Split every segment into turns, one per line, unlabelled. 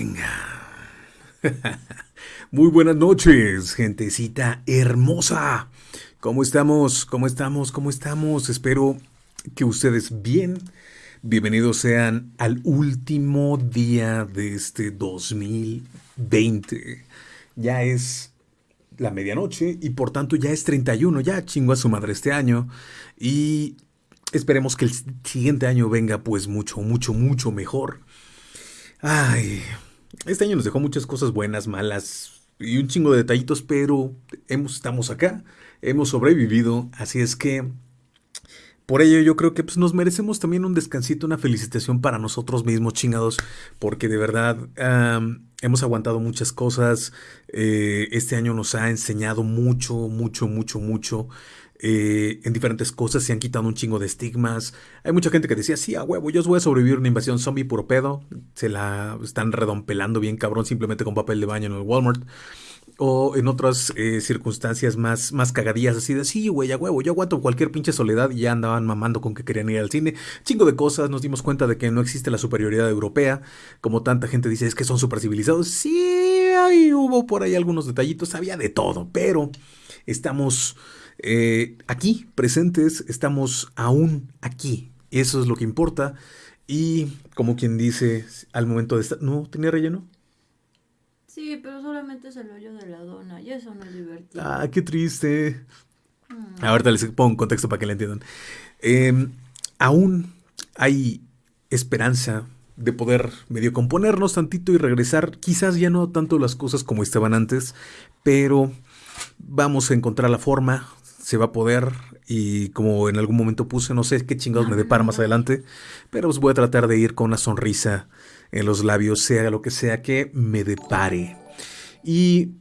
Venga. Muy buenas noches, gentecita hermosa. ¿Cómo estamos? ¿Cómo estamos? ¿Cómo estamos? Espero que ustedes bien. Bienvenidos sean al último día de este 2020. Ya es la medianoche y por tanto ya es 31, ya chingó a su madre este año y esperemos que el siguiente año venga pues mucho, mucho, mucho mejor. Ay, este año nos dejó muchas cosas buenas, malas y un chingo de detallitos, pero hemos, estamos acá, hemos sobrevivido, así es que por ello yo creo que pues, nos merecemos también un descansito, una felicitación para nosotros mismos, chingados, porque de verdad hemos aguantado muchas cosas, eh, este año nos ha enseñado mucho, mucho, mucho, mucho. Eh, en diferentes cosas, se han quitado un chingo de estigmas. Hay mucha gente que decía, sí, a huevo, yo os voy a sobrevivir una invasión zombie puro pedo. Se la están redompelando bien cabrón simplemente con papel de baño en el Walmart. O en otras eh, circunstancias más, más cagadillas, así de, sí, güey, a huevo, yo aguanto cualquier pinche soledad y ya andaban mamando con que querían ir al cine. Chingo de cosas, nos dimos cuenta de que no existe la superioridad europea, como tanta gente dice, es que son super civilizados. Sí, ahí hubo por ahí algunos detallitos, había de todo, pero estamos eh, aquí, presentes, estamos aún aquí. Eso es lo que importa. Y como quien dice, al momento de estar... ¿No tenía relleno?
Sí, pero solamente es el hoyo de la dona y eso no es divertido.
Ah, qué triste. Mm. Ahorita les pongo un contexto para que le entiendan. Em, aún hay esperanza de poder medio componernos tantito y regresar. Quizás ya no tanto las cosas como estaban antes, pero vamos a encontrar la forma, se va a poder y como en algún momento puse, no sé qué chingados me depara más adelante, pero os voy a tratar de ir con una sonrisa en los labios, sea lo que sea que me depare. Y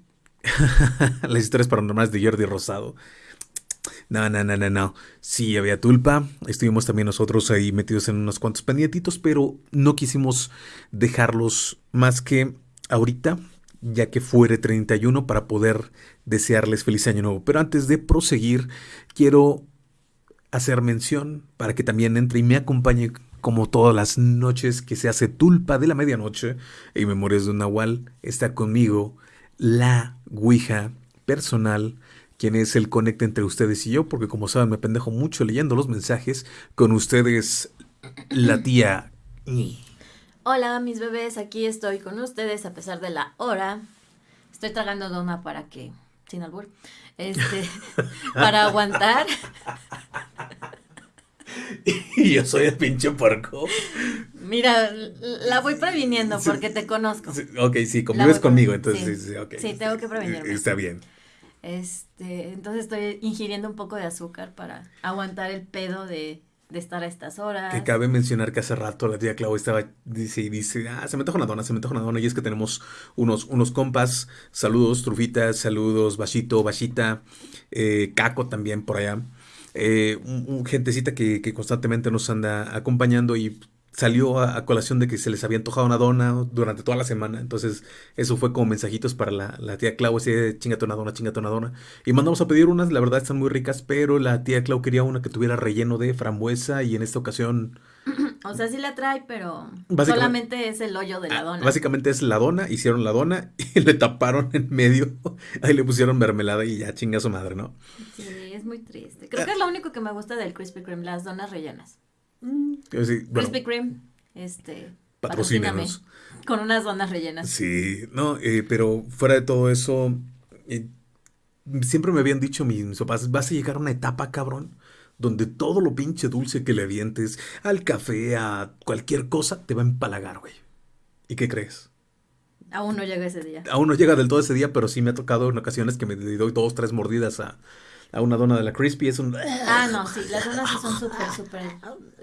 las historias paranormales de Jordi Rosado. No, no, no, no, no. Sí, había tulpa. Estuvimos también nosotros ahí metidos en unos cuantos pendientitos, pero no quisimos dejarlos más que ahorita ya que fuere 31 para poder desearles feliz año nuevo. Pero antes de proseguir, quiero hacer mención para que también entre y me acompañe como todas las noches que se hace tulpa de la medianoche y Memorias de un Nahual, está conmigo la Ouija personal, quien es el conecte entre ustedes y yo, porque como saben me pendejo mucho leyendo los mensajes, con ustedes la tía...
Hola, mis bebés, aquí estoy con ustedes a pesar de la hora. Estoy tragando dona para que, sin albur, este, para aguantar.
Y yo soy el pinche porco.
Mira, la voy previniendo porque te conozco.
ok, sí, convives conmigo, entonces sí, sí,
sí, tengo que prevenirme.
Está bien.
Este, entonces estoy ingiriendo un poco de azúcar para aguantar el pedo de de estar a estas horas.
Que cabe mencionar que hace rato la tía Clau estaba, dice y dice, ah, se me toca una dona, se me toca una dona, y es que tenemos unos, unos compas, saludos, trufitas, saludos, Bachito, Bachita, eh, Caco también por allá, eh, un, gentecita que, que constantemente nos anda acompañando y salió a, colación de que se les había antojado una dona durante toda la semana. Entonces, eso fue como mensajitos para la, tía Clau, así de chingate una dona, chingate una dona. Y mandamos a pedir unas, la verdad están muy ricas, pero la tía Clau quería una que tuviera relleno de frambuesa y en esta ocasión...
O sea, sí la trae, pero solamente es el hoyo de la ah, dona.
Básicamente es la dona, hicieron la dona y le taparon en medio. Ahí le pusieron mermelada y ya chinga su madre, ¿no?
Sí, es muy triste. Creo que es lo único que me gusta del Krispy Kreme, las donas rellenas.
Mm.
Krispy Kreme, este, patrocínanos. Con unas donas rellenas.
Sí, no, eh, pero fuera de todo eso, eh, siempre me habían dicho mis papás, vas a llegar a una etapa, cabrón, donde todo lo pinche dulce que le avientes al café, a cualquier cosa, te va a empalagar, güey. ¿Y qué crees?
Aún no llega ese día.
Aún no llega del todo ese día, pero sí me ha tocado en ocasiones que me doy dos, tres mordidas a, a una dona de la Crispy. Es un...
Ah, no, sí, las donas sí son súper, súper...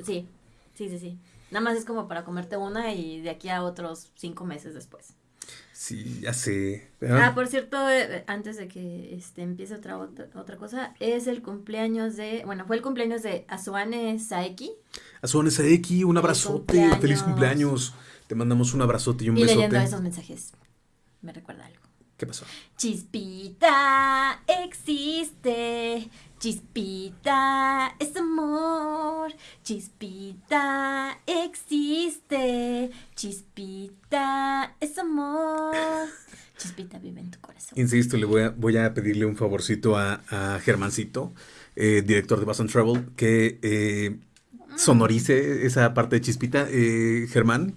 Sí, sí, sí, sí. Nada más es como para comerte una y de aquí a otros cinco meses después.
Sí, ya sé.
Ah, por cierto, eh, antes de que este, empiece otra, otra, cosa, es el cumpleaños de, bueno, fue el cumpleaños de Azuane Saeki.
Azuane Saeki, un abrazote, feliz cumpleaños. Te mandamos un abrazote y un besote.
Y leyendo esos mensajes, me recuerda algo.
¿Qué pasó?
Chispita existe Chispita es amor, chispita existe, chispita es amor, chispita vive en tu corazón.
Insisto, le voy a, voy a pedirle un favorcito a, a Germancito, eh, director de Boston Travel, que eh, sonorice esa parte de Chispita. Eh, Germán,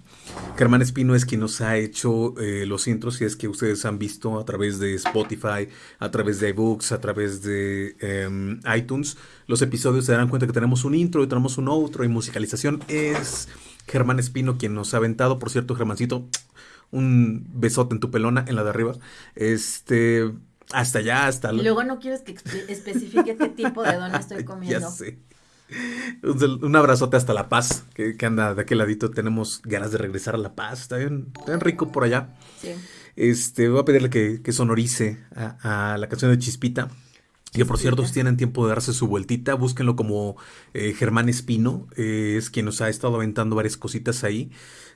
Germán Espino es quien nos ha hecho eh, los intros y es que ustedes han visto a través de Spotify, a través de iBooks, a través de em, iTunes. Los episodios se darán cuenta que tenemos un intro y tenemos un outro y musicalización. Es Germán Espino quien nos ha aventado. Por cierto, Germancito, un besote en tu pelona, en la de arriba. Este, hasta allá, hasta...
Y luego no quieres que especifique qué tipo de dona estoy comiendo.
ya sé. Un abrazote hasta La Paz, que, anda de aquel ladito. Tenemos ganas de regresar a La Paz. Está bien, rico por allá. Sí. Este, voy a pedirle que, sonorice a, la canción de Chispita. Que por cierto, si tienen tiempo de darse su vueltita, búsquenlo como eh, Germán Espino, eh, es quien nos ha estado aventando varias cositas ahí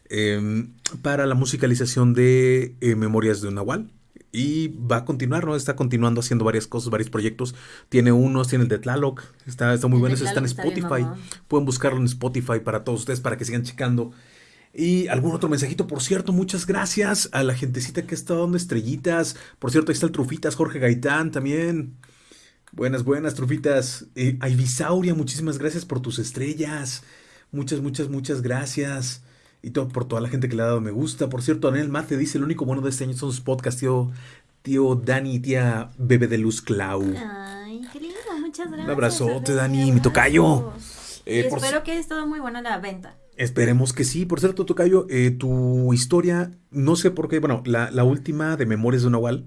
em, para la musicalización de eh, Memorias de un Nahual. Y va a continuar, ¿no? Está continuando haciendo varias cosas, varios proyectos. Tiene unos, tiene el de Tlaloc, está, está muy bueno, está en Spotify. Pueden buscarlo en Spotify para todos ustedes, para que sigan checando. Y algún otro mensajito, por cierto, muchas gracias a la gentecita que está dando estrellitas. Por cierto, ahí está el Trufitas, Jorge Gaitán también. Buenas, buenas, Trufitas. Eh, Ibisauria, muchísimas gracias por tus estrellas. Muchas, muchas, muchas gracias y todo, por toda la gente que le ha dado me gusta. Por cierto, Daniel Mate dice, el único bueno de este año son sus podcasts, tío, tío Dani y tía Bebe de Luz Clau.
Ay, qué lindo, muchas gracias.
Un abrazote, Dani, mi tocayo.
Eh, espero que haya estado muy buena la venta.
Esperemos que sí. Por cierto, Tocayo, eh, tu historia, no sé por qué, bueno, la, la última de Memorias de Nahual,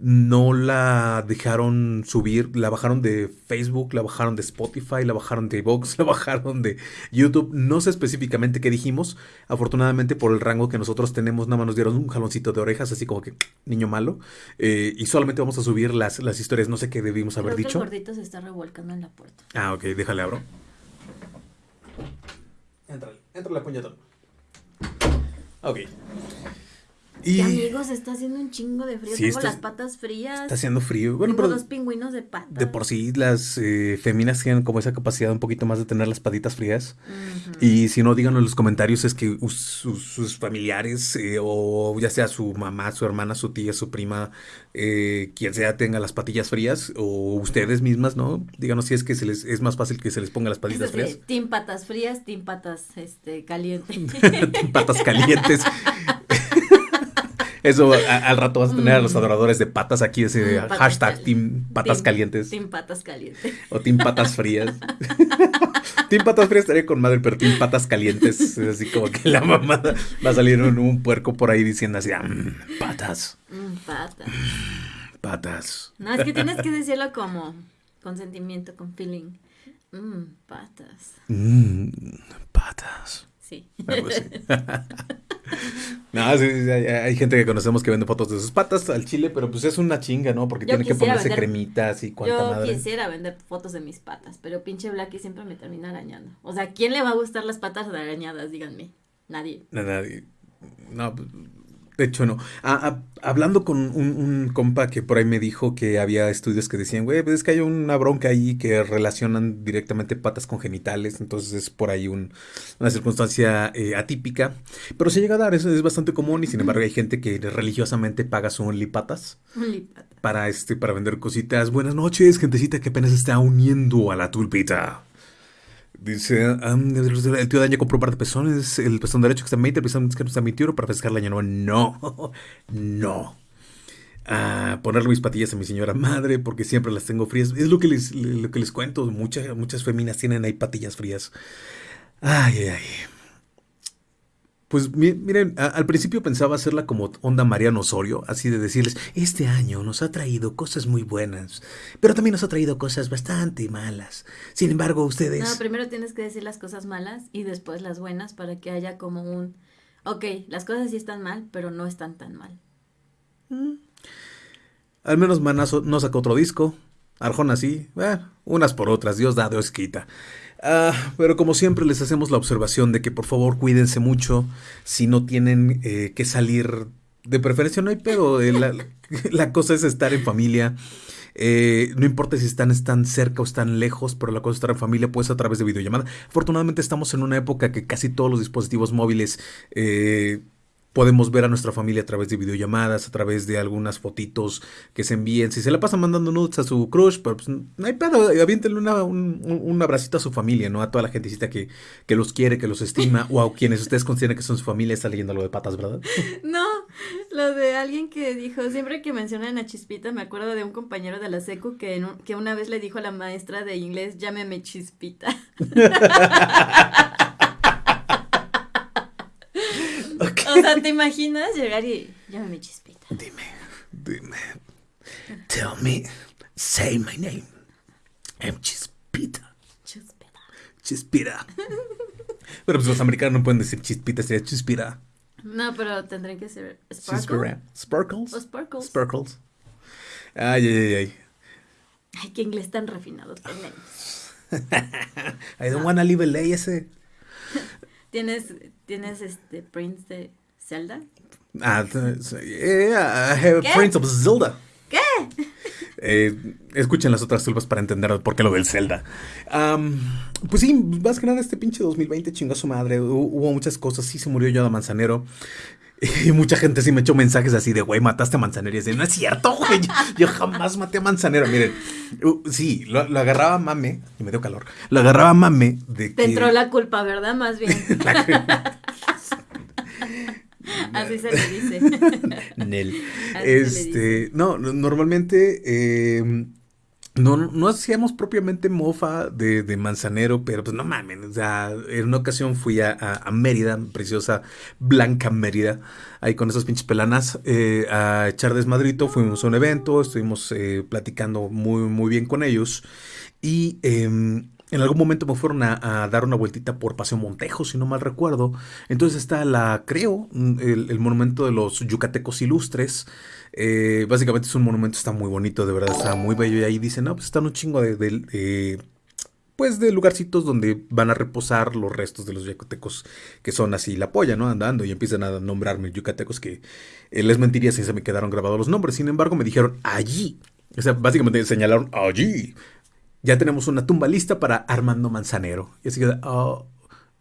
no la dejaron subir, la bajaron de Facebook, la bajaron de Spotify, la bajaron de Vox, la bajaron de YouTube. No sé específicamente qué dijimos. Afortunadamente por el rango que nosotros tenemos, nada más nos dieron un jaloncito de orejas, así como que niño malo. Eh, y solamente vamos a subir las, las historias, no sé qué debimos haber dicho.
el gordito se está revolcando en la puerta.
Ah, ok, déjale abro. Entrale, entrale, puñetón. Ok.
Y amigos, está haciendo un chingo de frío. Tengo las patas frías.
Está haciendo frío.
Bueno, Tengo dos pingüinos de pata.
De por sí, las eh, féminas tienen como esa capacidad un poquito más de tener las patitas frías. Y si no, díganlo en los comentarios, es que sus, familiares, eh, o ya sea su mamá, su hermana, su tía, su prima, eh, quien sea, tenga las patillas frías, o ustedes mismas, ¿no? Díganos si es que se les, es más fácil que se les ponga las patitas frías.
Team patas frías, team patas este, calientes.
patas calientes. Eso al rato vas a tener a los mm. adoradores de patas aquí, ese hashtag Team Patas Calientes.
Team Patas Calientes.
O Team Patas Frías. team Patas Frías estaría con madre, pero Team Patas Calientes. Es así como que la mamá va a salir un, puerco por ahí diciendo así, mm, patas.
Mm, patas.
patas.
No, es que tienes que decirlo como con sentimiento, con feeling. patas.
patas.
Sí.
no, hay, gente que conocemos que vende fotos de sus patas al chile, pero pues es una chinga, ¿no? Porque tiene que ponerse cremitas y cuanta
Yo quisiera vender fotos de mis patas, pero pinche Blacky siempre me termina arañando. O sea, ¿quién le va a gustar las patas arañadas? Díganme. Nadie.
Nadie. No, pues, de hecho, no. hablando con un, compa que por ahí me dijo que había estudios que decían, güey, pues es que hay una bronca ahí que relacionan directamente patas con genitales, entonces es por ahí una circunstancia eh, atípica. Pero se llega a dar, eso es bastante común y sin embargo hay gente que religiosamente paga su onlypatas. Para, este, para vender cositas. Buenas noches, gentecita que apenas está uniendo a la tulpita. Dice, el tío Daño compró un par de pezones, el pezón derecho que está en 20, el pezón que está en 21 para festejar el año nuevo. No, no. A ponerle mis patillas a mi señora madre porque siempre las tengo frías. Es lo que les, lo que les cuento. Muchas, muchas feminas tienen ahí patillas frías. Ay, ay, ay. Pues miren, al principio pensaba hacerla como onda Mariano Osorio, así de decirles, este año nos ha traído cosas muy buenas, pero también nos ha traído cosas bastante malas. Sin embargo, ustedes...
No, primero tienes que decir las cosas malas y después las buenas para que haya como un... Ok, las cosas sí están mal, pero no están tan mal.
Mm. Al menos Manazo no sacó otro disco. Arjona sí, unas por otras, Dios da, Dios quita. Ah, pero como siempre les hacemos la observación de que por favor cuídense mucho si no tienen eh, que salir de preferencia no hay pero la, cosa es estar en familia Eh, no importa si están, están cerca o están lejos, pero la cosa es estar en familia pues a través de videollamada. Afortunadamente estamos en una época que casi todos los dispositivos móviles eh, Podemos ver a nuestra familia a través de videollamadas, a través de algunas fotitos que se envíen. Si se la pasa mandando nudes a su crush, pues no hay pedo, aviéntenle una, un, un, abracito a su familia, ¿no? A toda la gentecita que, que los quiere, que los estima, o a quienes ustedes consideran que son su familia, está leyendo algo de patas, ¿verdad?
No, lo de alguien que dijo, siempre que mencionan a Chispita, me acuerdo de un compañero de la secu que, que una vez le dijo a la maestra de inglés, llámeme Chispita. O sea, ¿te imaginas llegar y llámame Chispita?
Dime, dime. Tell me, say my name. I'm Chispita. Chispita. Chispita. pero pues los americanos no pueden decir Chispita, sería Chispita.
No, pero tendrían que ser Sparkle.
Sparkles.
O Sparkles.
Sparkles. Ay, ay, ay.
Ay, qué inglés tan refinado tenemos.
I don't wanna leave LA ese.
¿Tienes, ¿Tienes este Prince de Zelda?
Ah, yeah, I have Prince of Zelda.
¿Qué?
Eh, escuchen las otras tulpas para entender por qué lo del Zelda. pues sí, más que nada este pinche 2020 chingó a su madre. Hubo muchas cosas. Sí, se murió Yoda Manzanero. Y mucha gente sí me echó mensajes así de, güey, mataste a Manzanero. Y así, no es cierto, güey. Yo, jamás maté a Manzanero. Miren, sí, lo, agarraba mame. Y me dio calor. Lo agarraba mame de
que. Te entró la culpa, ¿verdad? Más bien. Así se le dice.
Nel. este, no, normalmente eh, no, no hacíamos propiamente mofa de, de, Manzanero, pero pues no mames, o sea, en una ocasión fui a, a, Mérida, preciosa Blanca Mérida, ahí con esas pinches pelanas, eh, a echar desmadrito, fuimos a un evento, estuvimos eh, platicando muy, muy bien con ellos y em, en algún momento me fueron a, dar una vueltita por Paseo Montejo, si no mal recuerdo. Entonces está la, creo, el, monumento de los yucatecos ilustres. Eh, básicamente es un monumento, está muy bonito, de verdad, está muy bello. Y ahí dicen, no, pues están un chingo de, pues de lugarcitos donde van a reposar los restos de los yucatecos que son así la polla, ¿no? Andando y empiezan a nombrarme yucatecos que eh, les mentiría si se me quedaron grabados los nombres. Sin embargo, me dijeron allí. O sea, básicamente señalaron allí. Ya tenemos una tumba lista para Armando Manzanero. Y así que, oh,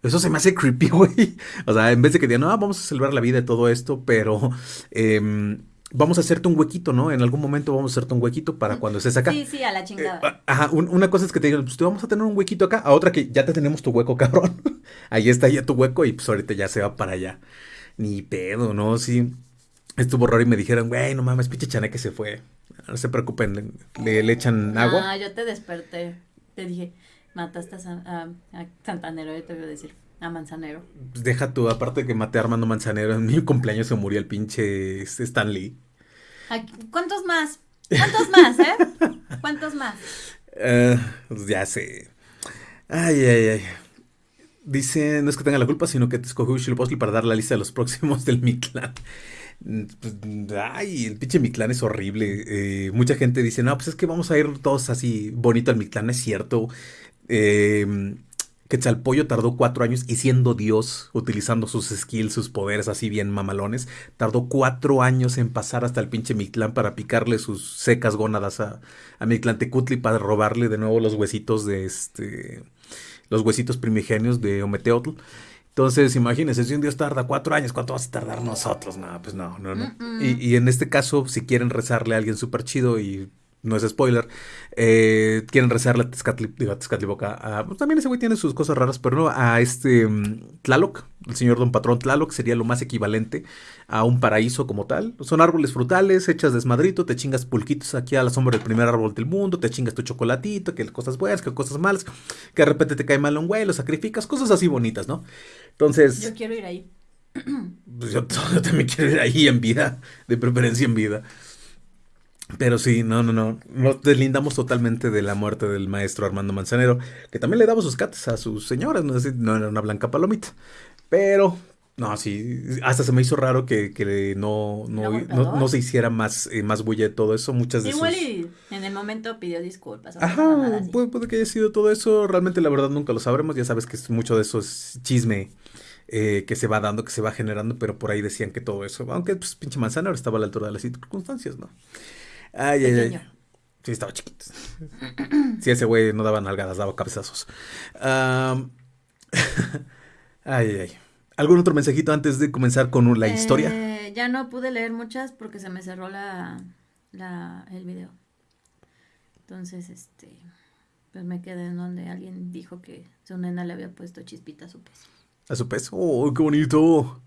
eso se me hace creepy, güey. O sea, en vez de que digan, no, vamos a celebrar la vida de todo esto, pero eh, vamos a hacerte un huequito, ¿no? En algún momento vamos a hacerte un huequito para cuando estés acá.
Sí, sí, a la chingada.
Eh, ajá, una cosa es que te digan, pues te vamos a tener un huequito acá, a otra que ya te tenemos tu hueco, cabrón. Ahí está ya tu hueco y pues ahorita ya se va para allá. Ni pedo, ¿no? Sí. Estuvo raro y me dijeron, güey, no mames, pinche que se fue. No se preocupen, le, le, echan agua.
Ah, yo te desperté. Te dije, mataste a, a Santanero, yo te voy a decir. A Manzanero.
Pues deja tú, aparte de que maté a Armando Manzanero, en mi cumpleaños se murió el pinche Stan Lee.
¿Cuántos más? ¿Cuántos más, eh? ¿Cuántos más?
Uh, pues ya sé. Ay, ay, ay. Dice, no es que tenga la culpa, sino que te escogió Postl para dar la lista de los próximos del Mictlán. Pues, ay, el pinche Mictlán es horrible. Eh, mucha gente dice, no, pues es que vamos a ir todos así bonito al Mictlán, es cierto. Eh, Quetzalpollo tardó cuatro años y siendo Dios, utilizando sus skills, sus poderes así bien mamalones, tardó cuatro años en pasar hasta el pinche Mictlán para picarle sus secas gónadas a, a Mictlantecutli para robarle de nuevo los huesitos de este. los huesitos primigenios de Ometeotl. Entonces, imagínense, si un Dios tarda cuatro años, ¿cuánto vas a tardar nosotros? No, pues no, no, no. Y, y, en este caso, si quieren rezarle a alguien súper chido y no es spoiler, eh, quieren rezarle a Tezcatlipoca. pues también ese güey tiene sus cosas raras, pero no, a este um, Tlaloc, el señor Don Patrón Tlaloc, sería lo más equivalente a un paraíso como tal. Son árboles frutales, echas desmadrito, te chingas pulquitos aquí a la sombra del primer árbol del mundo, te chingas tu chocolatito, que cosas buenas, que cosas malas, que de repente te cae mal un güey, lo sacrificas, cosas así bonitas, ¿no? Entonces...
Yo quiero ir ahí.
Pues yo, yo también quiero ir ahí en vida, de preferencia en vida. Pero sí, no, no, no. Nos deslindamos totalmente de la muerte del maestro Armando Manzanero, que también le daba sus cates a sus señoras, no, no era una blanca palomita. Pero, no, sí, hasta se me hizo raro que, que no, no, no, se hiciera más, eh, más bulla de todo eso. Muchas de
Igual y en el momento pidió disculpas.
Ajá, puede, que haya sido todo eso. Realmente la verdad nunca lo sabremos. Ya sabes que es mucho de eso es chisme. Eh, que se va dando, que se va generando, pero por ahí decían que todo eso, aunque pues pinche manzanero estaba a la altura de las circunstancias, ¿no? Ay, ay, ay. Sí, estaba chiquito. Sí, ese güey no daba nalgadas, daba cabezazos. ay, ay. ¿Algún otro mensajito antes de comenzar con la historia?
Eh, ya no pude leer muchas porque se me cerró la, el video. Entonces, este, pues me quedé en donde alguien dijo que su nena le había puesto chispita a su pez.
A su pez. Oh, qué bonito.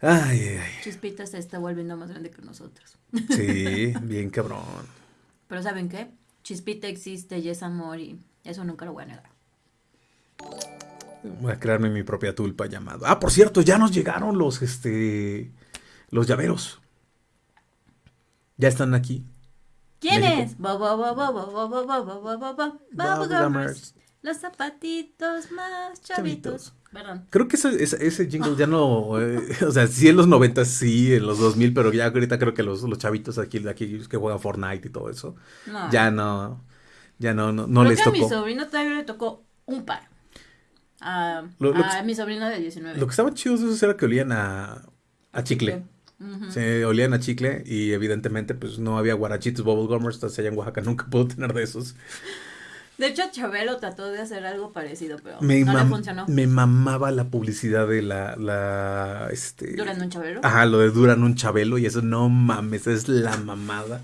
Ay, ay.
Chispita se está volviendo más grande que nosotros.
Sí, bien cabrón.
Pero ¿saben qué? Chispita existe y es amor y eso nunca lo voy a negar.
Voy a crearme mi propia tulpa llamada. Ah, por cierto, ya nos llegaron los, este, los llaveros. Ya están aquí.
¿Quiénes? Los zapatitos más chavitos. Perdón.
Creo que ese, ese, jingle ya no. Eh, o sea, sí en los 90, sí, en los 2000, pero ya ahorita creo que los, los chavitos aquí, aquí que juegan Fortnite y todo eso. Ya no. Ya no, no, no les tocó.
a mi sobrino todavía le tocó un par. A, mi sobrino de 19.
Lo que estaba chido de esos era que olían a, a chicle. Se olían a chicle y evidentemente pues no había guarachitos bubblegummers, entonces allá en Oaxaca nunca puedo tener de esos.
De hecho, Chabelo trató de hacer algo parecido, pero no le funcionó.
Me mamaba la publicidad de la, la, este...
¿Duran un Chabelo?
Ajá, lo de Duran un Chabelo y eso no mames, es la mamada.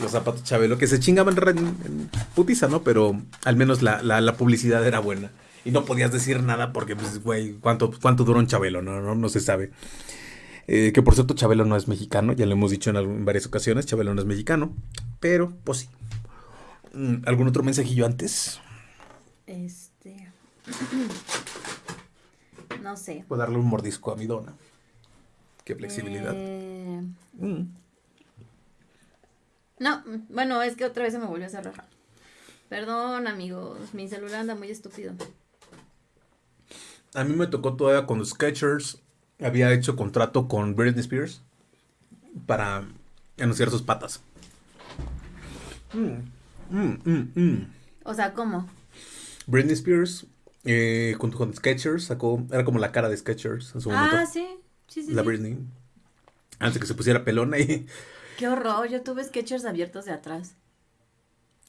Los zapatos Chabelo, que se chingaban en, putiza, ¿no? Pero al menos la, la, publicidad era buena. Y no podías decir nada porque, pues, güey, ¿cuánto, cuánto dura un Chabelo? No, no, no se sabe. Eh, que por cierto, Chabelo no es mexicano, ya lo hemos dicho en, varias ocasiones, Chabelo no es mexicano, pero pues sí. Mm, ¿Algún otro mensajillo antes?
Este. no sé.
Puedo darle un mordisco a mi dona. Qué flexibilidad. Eh, mm.
No, bueno, es que otra vez se me volvió a cerrar. Perdón, amigos, mi celular anda muy estúpido.
A mí me tocó todavía los Sketchers había hecho contrato con Britney Spears para anunciar sus patas.
Mm, mm, mm, o sea, ¿cómo?
Britney Spears, eh, junto con Sketchers, sacó, era como la cara de Sketchers en su momento.
Ah, sí, sí, sí.
La Britney. Antes de que se pusiera pelona y...
Qué horror, yo tuve Sketchers abiertos de atrás.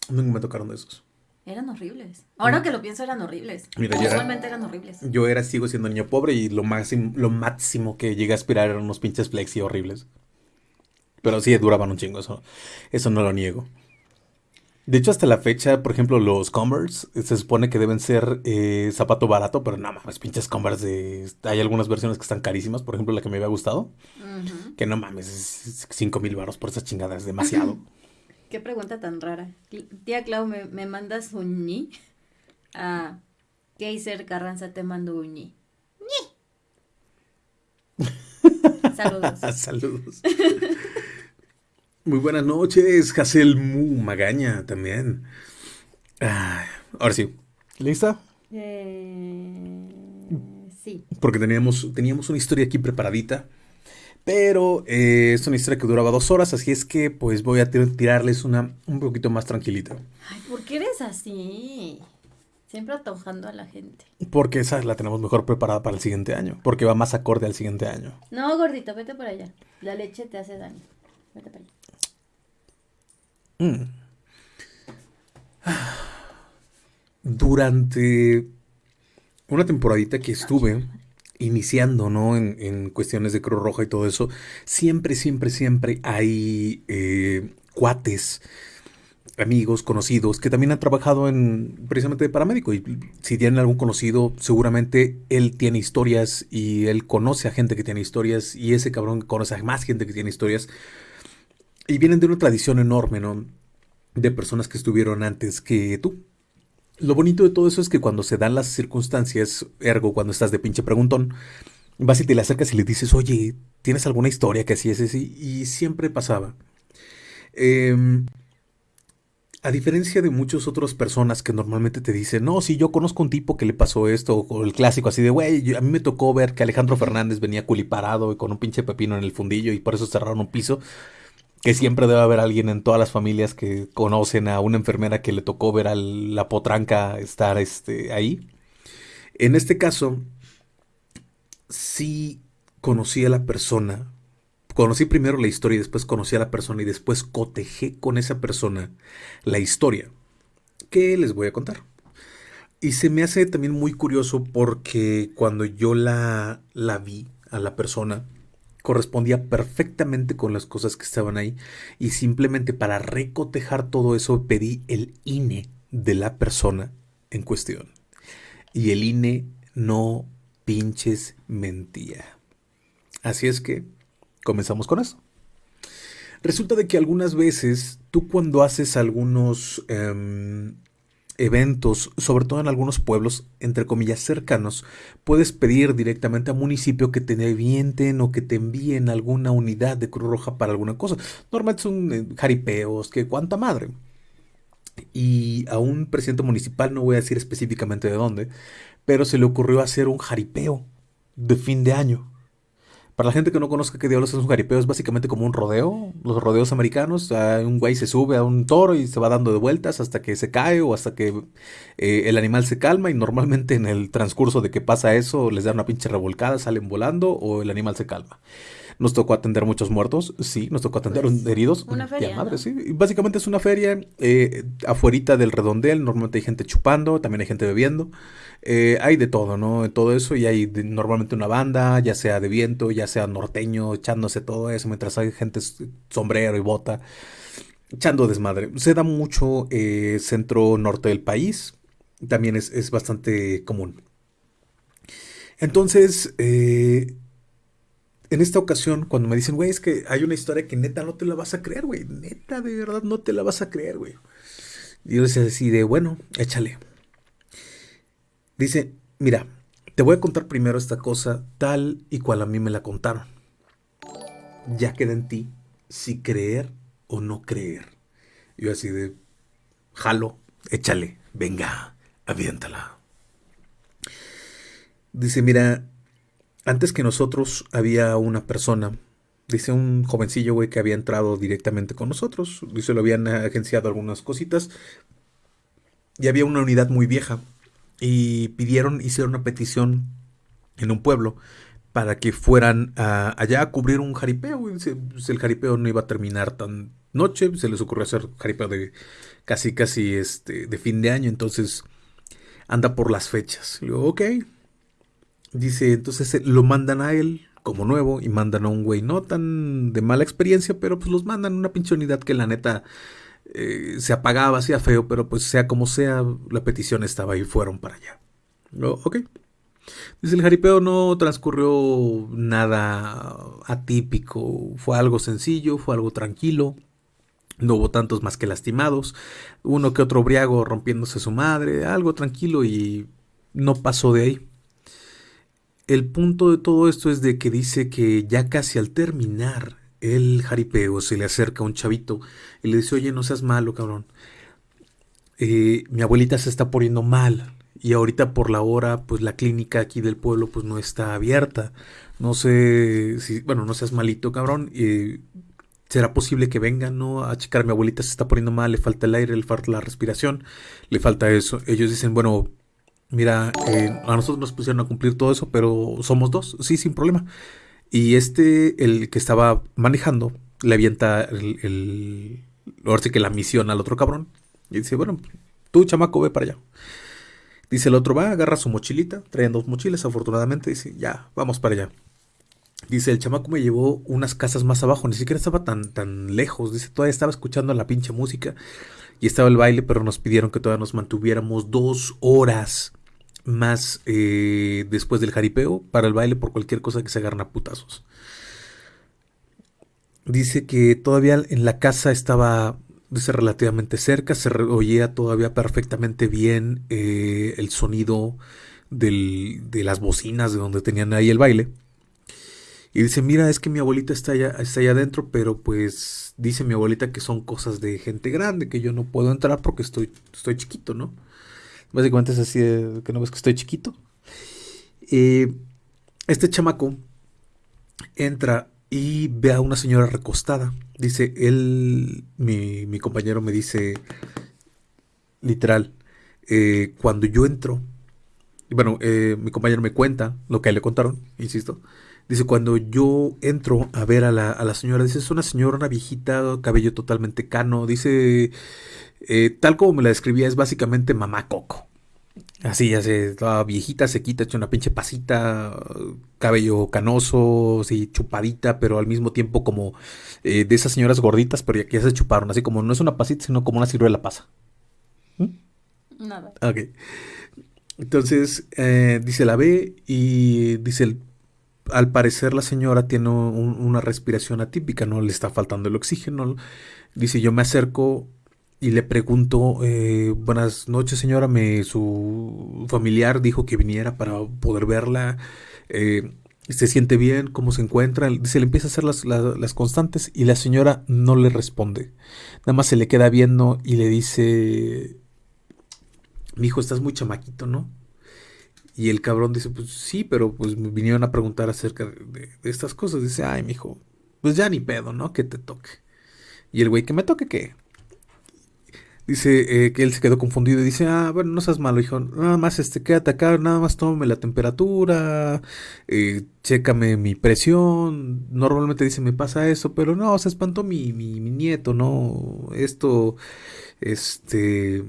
Nunca me tocaron de esos.
Eran horribles. Ahora que lo pienso, eran horribles. Mira, Usualmente eran horribles.
Yo era, sigo siendo niño pobre y lo máximo, lo máximo que llegué a aspirar eran unos pinches flexi horribles. Pero sí, duraban un chingo, eso, eso no lo niego. De hecho, hasta la fecha, por ejemplo, los Converse se supone que deben ser eh, zapato barato, pero no mames, pinches Converse de... Hay algunas versiones que están carísimas, por ejemplo, la que me había gustado, que no mames, es 5 mil baros por esa chingada, es demasiado.
Qué pregunta tan rara. Tía Clau, ¿me, me mandas un ñi? Ah, Keiser Carranza te mando un ñi. Saludos.
Saludos. Muy buenas noches, Hazel Mu Magaña también. ahora sí, ¿lista?
Eh, sí.
Porque teníamos, teníamos una historia aquí preparadita pero eh, es una historia que duraba dos horas, así es que pues voy a tirarles una un poquito más tranquilita.
Ay, ¿por qué eres así? Siempre atojando a la gente.
Porque esa la tenemos mejor preparada para el siguiente año. Porque va más acorde al siguiente año.
No, gordito, vete por allá. La leche te hace daño. Vete para allá. Mm.
Durante una temporadita que estuve iniciando, ¿no? En, cuestiones de Cruz Roja y todo eso, siempre, siempre, siempre hay eh, cuates, amigos, conocidos, que también han trabajado en precisamente de paramédico. Y si tienen algún conocido, seguramente él tiene historias y él conoce a gente que tiene historias y ese cabrón conoce a más gente que tiene historias. Y vienen de una tradición enorme, ¿no? De personas que estuvieron antes que tú. Lo bonito de todo eso es que cuando se dan las circunstancias, ergo cuando estás de pinche preguntón, vas y te le acercas y le dices, oye, ¿tienes alguna historia que así es así? Y siempre pasaba. Em, a diferencia de muchas otras personas que normalmente te dicen, no, si yo conozco un tipo que le pasó esto, o el clásico así de, güey, a mí me tocó ver que Alejandro Fernández venía culiparado y con un pinche pepino en el fundillo y por eso cerraron un piso que siempre debe haber alguien en todas las familias que conocen a una enfermera que le tocó ver a la potranca estar este, ahí. En este caso, sí conocí a la persona conocí primero la historia y después conocí a la persona y después cotejé con esa persona la historia que les voy a contar. Y se me hace también muy curioso porque cuando yo la, la vi a la persona, correspondía perfectamente con las cosas que estaban ahí. Y simplemente para recotejar todo eso pedí el INE de la persona en cuestión. Y el INE no pinches mentía. Así es que comenzamos con eso. Resulta de que algunas veces tú cuando haces algunos em, eventos, sobre todo en algunos pueblos, entre comillas, cercanos, puedes pedir directamente al municipio que te avienten o que te envíen alguna unidad de Cruz Roja para alguna cosa. Normalmente son eh, jaripeos, que cuánta madre. Y a un presidente municipal, no voy a decir específicamente de dónde, pero se le ocurrió hacer un jaripeo de fin de año. Para la gente que no conozca qué diablos es un jaripeo, es básicamente como un rodeo, los rodeos americanos. Un güey se sube a un toro y se va dando de vueltas hasta que se cae o hasta que eh, el animal se calma. Y normalmente en el transcurso de que pasa eso, les da una pinche revolcada, salen volando o el animal se calma. Nos tocó atender muchos muertos, sí, nos tocó atender pues, heridos.
Una feria.
madre, sí. Básicamente es una feria eh, afuerita del redondel, normalmente hay gente chupando, también hay gente bebiendo. Eh, hay de todo, ¿no? Todo eso y hay normalmente una banda, ya sea de viento, ya sea norteño, echándose todo eso, mientras hay gente sombrero y bota, echando desmadre. Se da mucho eh, centro norte del país, también es, es bastante común. Entonces, eh, en esta ocasión, cuando me dicen, güey, es que hay una historia que neta no te la vas a creer, güey. Neta, de verdad, no te la vas a creer, güey. Y yo les decía, bueno, échale. Dice, mira, te voy a contar primero esta cosa tal y cual a mí me la contaron. Ya queda en ti si creer o no creer. Yo así de, jalo, échale, venga, aviéntala. Dice, mira, antes que nosotros había una persona, dice un jovencillo, güey, que había entrado directamente con nosotros. Dice, lo habían agenciado algunas cositas. Y había una unidad muy vieja. Y pidieron, hicieron una petición en un pueblo para que fueran allá a cubrir un jaripeo. Güey. el jaripeo no iba a terminar tan noche, se les ocurrió hacer jaripeo de casi, casi este, de fin de año. Entonces anda por las fechas. Le digo, ok, Dice, entonces eh, lo mandan a él como nuevo y mandan a un güey no tan de mala experiencia, pero pues los mandan a una pinche unidad que la neta eh, se apagaba, hacía feo, pero pues sea como sea, la petición estaba y fueron para allá. ok. Dice, el jaripeo no transcurrió nada atípico, fue algo sencillo, fue algo tranquilo. No hubo tantos más que lastimados, uno que otro briago rompiéndose su madre, algo tranquilo y no pasó de ahí el punto de todo esto es de que dice que ya casi al terminar el jaripeo se le acerca un chavito y le dice, oye, no seas malo, cabrón. Eh, mi abuelita se está poniendo mal y ahorita por la hora, pues la clínica aquí del pueblo pues no está abierta. No sé si, bueno, no seas malito, cabrón. ¿Será posible que vengan, no? A checar, mi abuelita se está poniendo mal, le falta el aire, le falta la respiración, le falta eso. Ellos dicen, bueno, mira, eh, a nosotros nos pusieron a cumplir todo eso, pero somos dos, sí, sin problema. Y este, el que estaba manejando, le avienta el, que la misión al otro cabrón. Y dice, bueno, tú, chamaco, ve para allá. Dice el otro, va, agarra su mochilita, traían dos mochilas, afortunadamente, dice, ya, vamos para allá. Dice, el chamaco me llevó unas casas más abajo, ni siquiera estaba tan, tan lejos. Dice, todavía estaba escuchando la pinche música y estaba el baile, pero nos pidieron que todavía nos mantuviéramos dos horas más eh, después del jaripeo para el baile por cualquier cosa que se agarren a putazos. Dice que todavía en la casa estaba dice, relativamente cerca, se oía todavía perfectamente bien eh, el sonido de las bocinas de donde tenían ahí el baile. Y dice, mira, es que mi abuelita está allá, está allá adentro, pero pues dice mi abuelita que son cosas de gente grande, que yo no puedo entrar porque estoy, estoy chiquito, ¿no? Básicamente es así de que no ves que estoy chiquito. este chamaco entra y ve a una señora recostada. Dice, él, mi, compañero me dice, literal, eh, cuando yo entro, bueno, eh, mi compañero me cuenta lo que le contaron, insisto. Dice, cuando yo entro a ver a la, a la señora, dice, es una señora, una viejita, cabello totalmente cano. Dice, eh, tal como me la describía, es básicamente mamá Coco. Así, ya sé, toda viejita, sequita, hecha una pinche pasita, cabello canoso, así, chupadita, pero al mismo tiempo como eh, de esas señoras gorditas, pero ya que ya se chuparon, así como no es una pasita, sino como una ciruela pasa. ¿Mm?
Nada.
Ok. Entonces, eh, dice la ve y dice, al parecer la señora tiene una respiración atípica, no le está faltando el oxígeno. Dice, yo me acerco y le pregunto, eh, buenas noches señora, me, su familiar dijo que viniera para poder verla, eh, se siente bien, cómo se encuentra, se le empieza a hacer las, las, constantes y la señora no le responde, nada más se le queda viendo y le dice, mi hijo, estás muy chamaquito, ¿no? Y el cabrón dice, pues sí, pero pues me vinieron a preguntar acerca de, estas cosas, dice, ay, mi hijo, pues ya ni pedo, ¿no? Que te toque. Y el güey, que me toque, ¿qué? Dice eh, que él se quedó confundido y dice, ah, bueno, no seas malo, hijo, nada más este, quédate acá, nada más tómame la temperatura, eh, chécame mi presión, normalmente dice, me pasa eso, pero no, se espantó mi, mi, mi nieto, no, esto, este,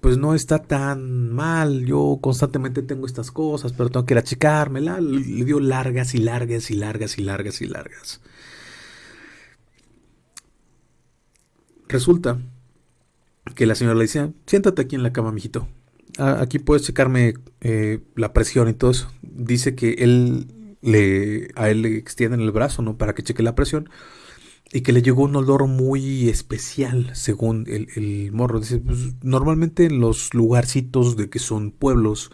pues no está tan mal, yo constantemente tengo estas cosas, pero tengo que ir a checármela, le dio largas y largas y largas y largas y largas. Resulta que la señora le decía, siéntate aquí en la cama, mijito. Aquí puedes checarme eh, la presión y todo eso. Dice que él le, a él le extienden el brazo, ¿no? Para que cheque la presión. Y que le llegó un olor muy especial, según el, morro. Dice, pues, normalmente en los lugarcitos de que son pueblos,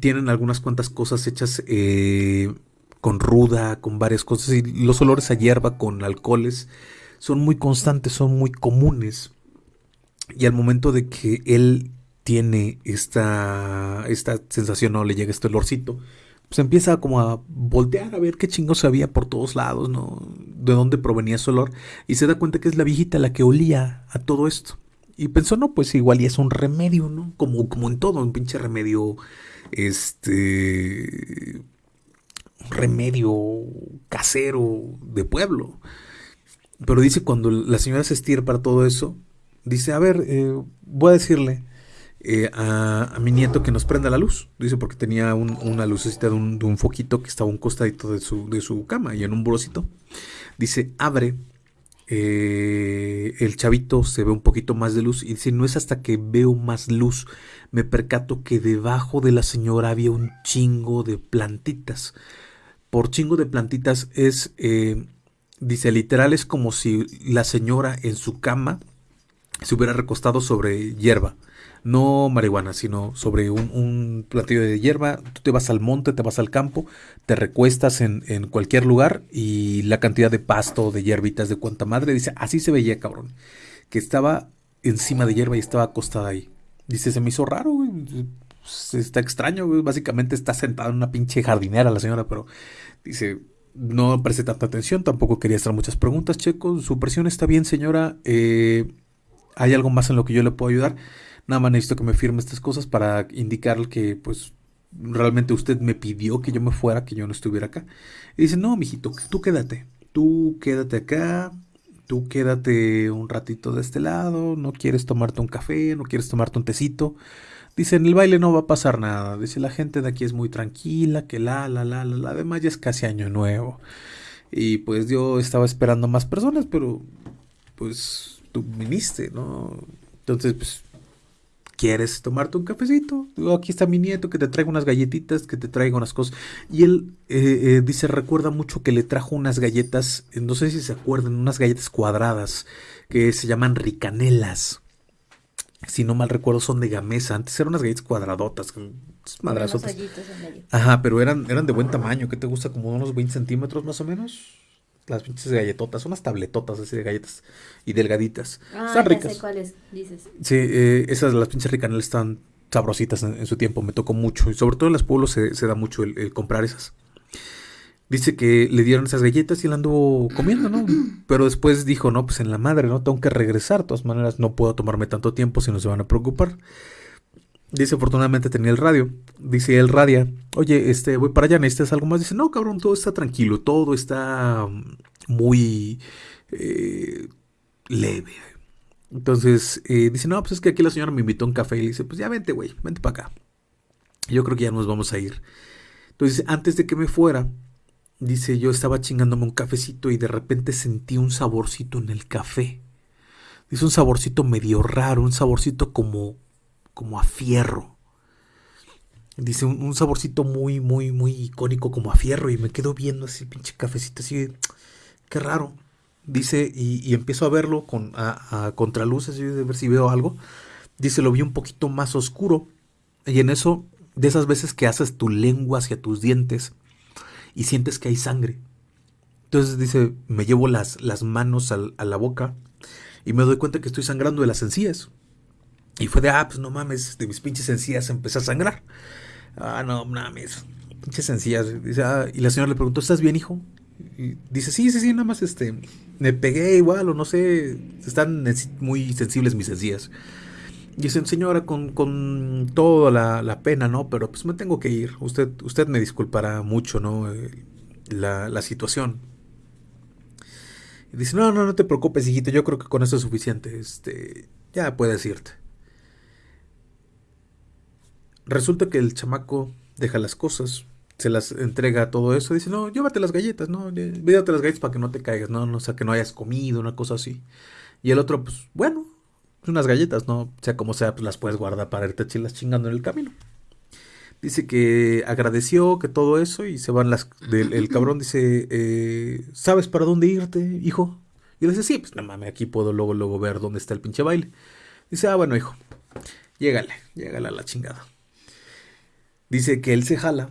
tienen algunas cuantas cosas hechas eh, con ruda, con varias cosas. Y los olores a hierba con alcoholes son muy constantes, son muy comunes. Y al momento de que él tiene esta, esta sensación o le llega este olorcito, pues empieza como a voltear a ver qué chingos había por todos lados, ¿no? De dónde provenía ese olor. Y se da cuenta que es la viejita la que olía a todo esto. Y pensó, no, pues igual y es un remedio, ¿no? Como, como en todo, un pinche remedio, este, un remedio casero de pueblo. Pero dice cuando la señora se para todo eso, dice, a ver, eh, voy a decirle eh, a, mi nieto que nos prenda la luz. Dice, porque tenía una lucecita de un, foquito que estaba un costadito de su, de su cama y en un burocito. Dice, abre. Eh, el chavito se ve un poquito más de luz y dice, no es hasta que veo más luz, me percato que debajo de la señora había un chingo de plantitas. Por chingo de plantitas es, dice, literal es como si la señora en su cama se hubiera recostado sobre hierba. No marihuana, sino sobre un, platillo de hierba. Tú te vas al monte, te vas al campo, te recuestas en, cualquier lugar y la cantidad de pasto, de hierbitas, de cuanta madre, dice, así se veía, cabrón. Que estaba encima de hierba y estaba acostada ahí. Dice, se me hizo raro, güey. Pues, está extraño, güey. Básicamente está sentada en una pinche jardinera la señora, pero dice, no presté tanta atención, tampoco quería hacer muchas preguntas, Checo. Su presión está bien, señora. Eh, hay algo más en lo que yo le puedo ayudar. Nada más necesito que me firme estas cosas para indicar que pues realmente usted me pidió que yo me fuera, que yo no estuviera acá. Y dice, no, mijito, tú quédate. Tú quédate acá. Tú quédate un ratito de este lado. No quieres tomarte un café, no quieres tomarte un tecito. Dice, en el baile no va a pasar nada. Dice, la gente de aquí es muy tranquila, que la, la, la, la, la. Además ya es casi año nuevo. Y pues yo estaba esperando más personas, pero pues tú viniste, ¿no? Entonces, pues, ¿quieres tomarte un cafecito? aquí está mi nieto que te traiga unas galletitas, que te traiga unas cosas. Y él eh, eh, dice, recuerda mucho que le trajo unas galletas, no sé si se acuerdan, unas galletas cuadradas que se llaman ricanelas. Si no mal recuerdo, son de gamesa. Antes eran unas galletas cuadradotas, madrazotas. Ajá, pero eran, eran de buen tamaño. ¿Qué te gusta? Como unos 20 centímetros más o menos las pinches galletotas, unas tabletotas así de galletas y delgaditas.
Ah, están ricas. Sé cuáles dices.
Sí, eh, esas, las pinches ricanelas están sabrositas en, su tiempo, me tocó mucho. Y sobre todo en los pueblos se, da mucho el, comprar esas. Dice que le dieron esas galletas y la anduvo comiendo, ¿no? Pero después dijo, no, pues en la madre, ¿no? Tengo que regresar. De todas maneras, no puedo tomarme tanto tiempo si no se van a preocupar. Dice, afortunadamente tenía el radio. Dice, el radia, oye, este, voy para allá, ¿necesitas algo más? Dice, no, cabrón, todo está tranquilo, todo está muy eh, leve. Entonces, eh, dice, no, pues es que aquí la señora me invitó a un café y le dice, pues ya vente, güey, vente para acá. Yo creo que ya nos vamos a ir. Entonces, antes de que me fuera, dice, yo estaba chingándome un cafecito y de repente sentí un saborcito en el café. Dice un saborcito medio raro, un saborcito como como a fierro. Dice un, saborcito muy, muy, muy icónico como a fierro. Y me quedo viendo así, pinche cafecito, así, qué raro. Dice, y, empiezo a verlo con, a, a contraluces, de ver si veo algo. Dice, lo vi un poquito más oscuro. Y en eso, de esas veces que haces tu lengua hacia tus dientes y sientes que hay sangre. Entonces dice, me llevo las, las manos a la boca y me doy cuenta que estoy sangrando de las encías. Y fue de, ah, pues no mames, de mis pinches encías empecé a sangrar. Ah, no mames, pinches encías. Ah", y la señora le preguntó, ¿estás bien, hijo? Y dice, sí, sí, sí, nada más este, me pegué igual, o no sé, están muy sensibles mis encías. Y dice, señora, con, con toda la, pena, ¿no? Pero pues me tengo que ir. Usted, usted me disculpará mucho, ¿no? La, la situación. Y dice, no, no, no te preocupes, hijito, yo creo que con eso es suficiente. Este, ya puedes irte. Resulta que el chamaco deja las cosas, se las entrega todo eso, dice, no, llévate las galletas, no, llévate las galletas para que no te caigas, no, no, o sea, que no hayas comido, una cosa así. Y el otro, pues, bueno, unas galletas, no, sea como sea, pues las puedes guardar para irte chilas chingando en el camino. Dice que agradeció, que todo eso, y se van las... el cabrón dice, eh, ¿sabes para dónde irte, hijo? Y le dice, sí, pues no mames, aquí puedo luego, luego ver dónde está el pinche baile. Dice, ah, bueno, hijo, llégale, llégale a la chingada. Dice que él se jala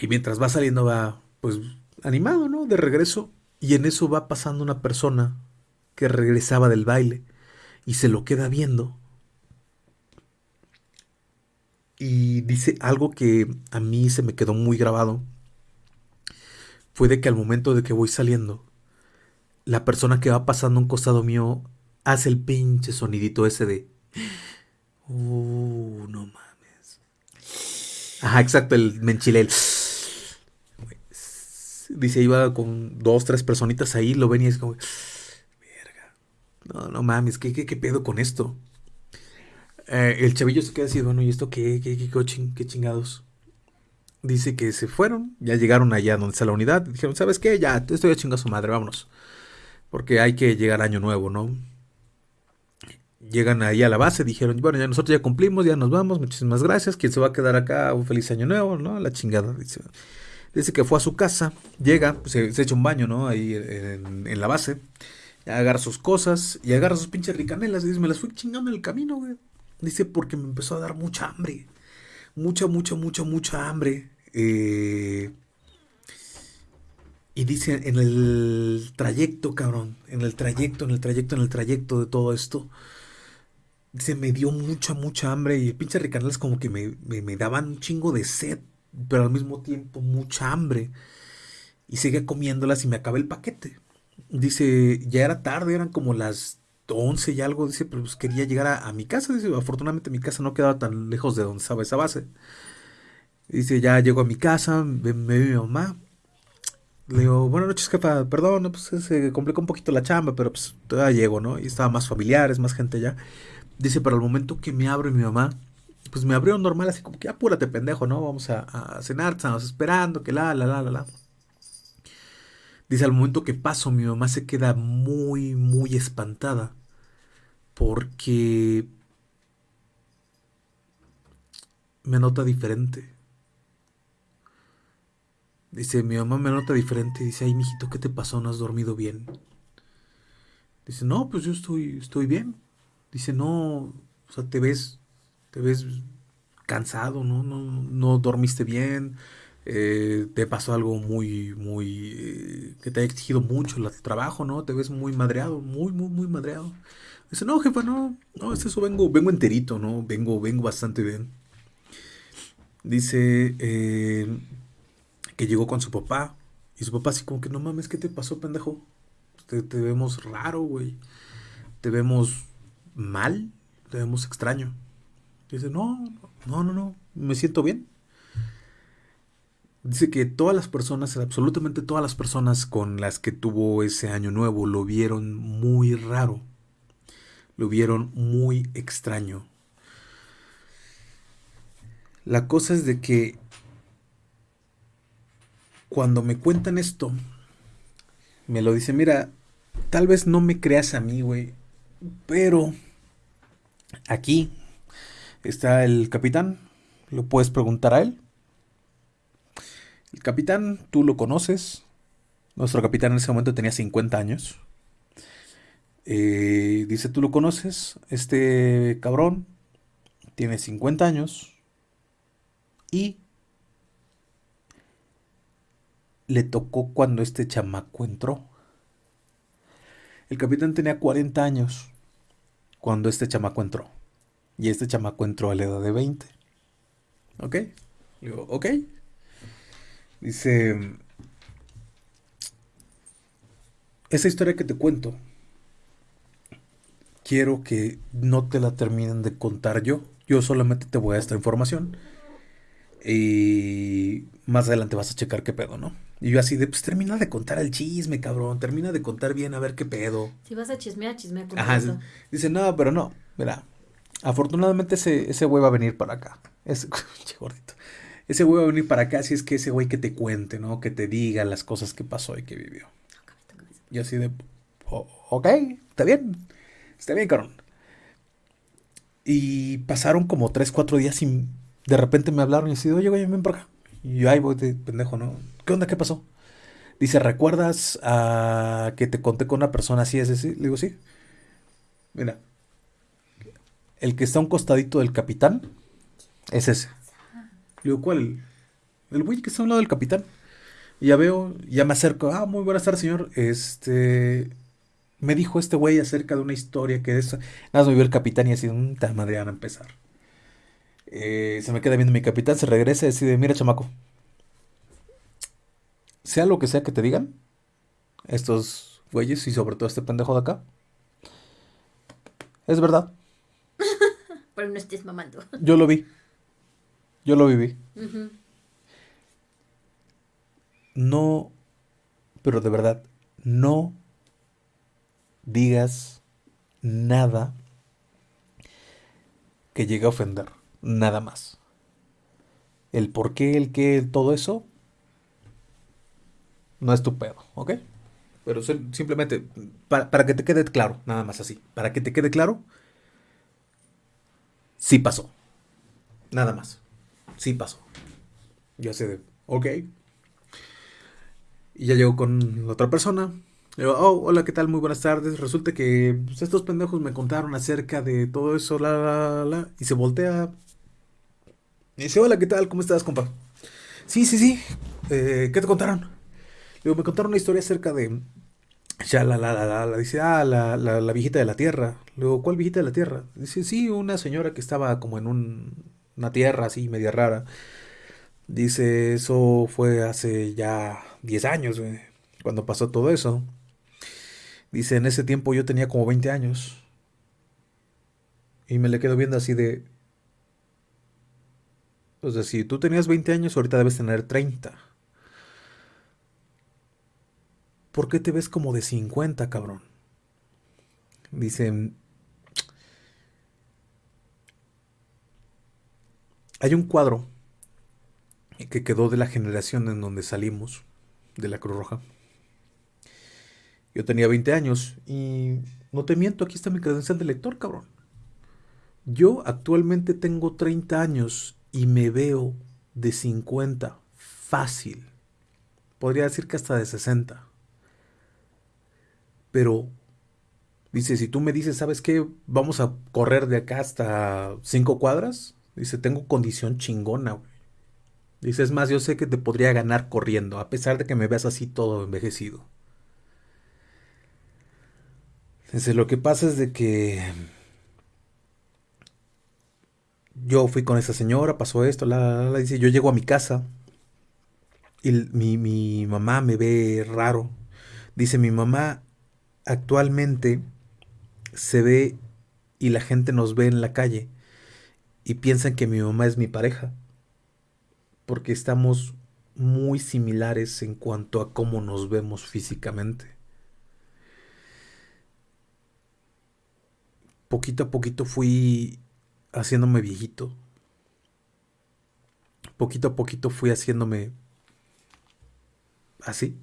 y mientras va saliendo va pues animado, ¿no? De regreso y en eso va pasando una persona que regresaba del baile y se lo queda viendo. Y dice algo que a mí se me quedó muy grabado. Fue de que al momento de que voy saliendo, la persona que va pasando a un costado mío hace el pinche sonidito ese de... Uh, no más. Ajá, exacto, el menchilel. Dice, iba con dos, tres personitas ahí, lo ven y es como, verga. No, no mames, ¿qué, qué, qué pedo con esto? Eh, el chavillo se queda así, bueno, ¿y esto qué, qué, qué, qué chingados? Dice que se fueron, ya llegaron allá donde está la unidad, dijeron, ¿sabes qué? Ya, estoy a chingar su madre, vámonos. Porque hay que llegar año nuevo, ¿no? Llegan ahí a la base, dijeron, bueno, ya nosotros ya cumplimos, ya nos vamos, muchísimas gracias, quien se va a quedar acá, un feliz año nuevo, ¿no? La chingada, dice. Dice que fue a su casa, llega, pues, se, echa un baño, ¿no? Ahí en, la base, agarra sus cosas y agarra sus pinches ricanelas y dice, me las fui chingando en el camino, güey. Dice, porque me empezó a dar mucha hambre, mucha, mucha, mucha, mucha hambre. Eh, y dice, en el trayecto, cabrón, en el trayecto, en el trayecto, en el trayecto de todo esto, se me dio mucha, mucha hambre y el pinche ricanelas como que me, me, daban un chingo de sed, pero al mismo tiempo mucha hambre. Y seguía comiéndolas y me acabé el paquete. Dice, ya era tarde, eran como las 11 y algo. Dice, pero pues quería llegar a, mi casa. Dice, afortunadamente mi casa no quedaba tan lejos de donde estaba esa base. Dice, ya llego a mi casa, me, ve mi mamá. Le digo, buenas noches, jefa, perdón, pues se complicó un poquito la chamba, pero pues todavía llego, ¿no? Y estaba más familiares, más gente ya. Dice, para el momento que me abre mi mamá, pues me abrió normal, así como que apúrate, pendejo, ¿no? Vamos a, cenar, estamos esperando, que la, la, la, la, la. Dice, al momento que paso, mi mamá se queda muy, muy espantada. Porque me nota diferente. Dice, mi mamá me nota diferente. Dice, ay, mijito, ¿qué te pasó? ¿No has dormido bien? Dice, no, pues yo estoy, estoy bien dice, no, o sea, te ves, te ves cansado, ¿no? No, no dormiste bien, eh, te pasó algo muy, muy, eh, que te ha exigido mucho el trabajo, ¿no? Te ves muy madreado, muy, muy, muy madreado. Dice, no, jefa, no, no, es eso, vengo, vengo enterito, ¿no? Vengo, vengo bastante bien. Dice eh, que llegó con su papá. Y su papá así como que, no mames, ¿qué te pasó, pendejo? Te, te vemos raro, güey. Te vemos mal, te vemos extraño. Dice, no, no, no, no, me siento bien. Dice que todas las personas, absolutamente todas las personas con las que tuvo ese año nuevo lo vieron muy raro. Lo vieron muy extraño. La cosa es de que cuando me cuentan esto, me lo dice, mira, tal vez no me creas a mí, güey, pero aquí está el capitán, lo puedes preguntar a él. El capitán, tú lo conoces. Nuestro capitán en ese momento tenía 50 años. Eh, dice, tú lo conoces. Este cabrón tiene 50 años. Y le tocó cuando este chamaco entró. El capitán tenía 40 años cuando este chamaco entró. Y este chamaco entró a la edad de 20. ¿Ok? Digo, ok. Dice, esa historia que te cuento, quiero que no te la terminen de contar yo. Yo solamente te voy a esta información. Y más adelante vas a checar qué pedo, ¿no? Y yo así de, pues termina de contar el chisme, cabrón. Termina de contar bien a ver qué pedo.
Si vas a chismear, chismea con
Ajá, dice, no, pero no. Mira, afortunadamente ese, ese güey va a venir para acá. Ese, gordito. Ese güey va a venir para acá si es que ese güey que te cuente, ¿no? Que te diga las cosas que pasó y que vivió. Y así de, ok, está bien. Está bien, cabrón. Y pasaron como 3, 4 días y de repente me hablaron y así, oye, güey, ven para acá. Y yo ahí voy de pendejo, ¿no? ¿Qué onda? ¿Qué pasó? Dice, ¿recuerdas a que te conté con una persona así? Es decir, le digo, sí. Mira, el que está a un costadito del capitán es ese. Le digo, ¿cuál? El güey que está a un lado del capitán. Y ya veo, ya me acerco. Ah, muy buenas tardes, señor. Este. Me dijo este güey acerca de una historia que es. Nada más me vio el capitán y así, un mm, tal madre a empezar. Eh, se me queda viendo mi capitán, se regresa y decide: Mira, chamaco, sea lo que sea que te digan, estos güeyes y sobre todo este pendejo de acá, es verdad.
Pero no estés mamando.
Yo lo vi. Yo lo viví. No, pero de verdad, no digas nada que llegue a ofender. Nada más. El por qué, el qué, todo eso, no es tu pedo, ¿ok? Pero simplemente, para, que te quede claro, nada más así, para que te quede claro, sí pasó. Nada más. Sí pasó. Ya sé de, ok. Y ya llego con la otra persona. Le digo, oh, hola, ¿qué tal? Muy buenas tardes. Resulta que pues, estos pendejos me contaron acerca de todo eso, la, la, la, y se voltea. Y dice, hola, ¿qué tal? ¿Cómo estás, compa? Sí, sí, sí. Eh, ¿Qué te contaron? Me contaron una historia acerca de. Ya la, la, la, la, dice, ah, la, la, la, viejita de la tierra. Luego, ¿cuál viejita de la tierra? Dice, sí, una señora que estaba como en un, una tierra así, media rara. Dice, eso fue hace ya 10 años, cuando pasó todo eso. Dice, en ese tiempo yo tenía como 20 años. Y me le quedo viendo así de... O sea, si tú tenías 20 años, ahorita debes tener 30. ¿Por qué te ves como de 50, cabrón? Dice, hay un cuadro que quedó de la generación en donde salimos, de la Cruz Roja. Yo tenía 20 años y no te miento, aquí está mi credencial de lector, cabrón. Yo actualmente tengo 30 años y me veo de 50, fácil. Podría decir que hasta de 60. Pero dice, si tú me dices, ¿sabes qué? Vamos a correr de acá hasta cinco cuadras. Dice, tengo condición chingona, güey. Dice, es más, yo sé que te podría ganar corriendo, a pesar de que me veas así todo envejecido. Dice, lo que pasa es de que yo fui con esa señora, pasó esto, la, la, la, dice, yo llego a mi casa y mi, mi mamá me ve raro. Dice, mi mamá actualmente se ve y la gente nos ve en la calle y piensan que mi mamá es mi pareja, porque estamos muy similares en cuanto a cómo nos vemos físicamente. Poquito a poquito fui haciéndome viejito. Poquito a poquito fui haciéndome así.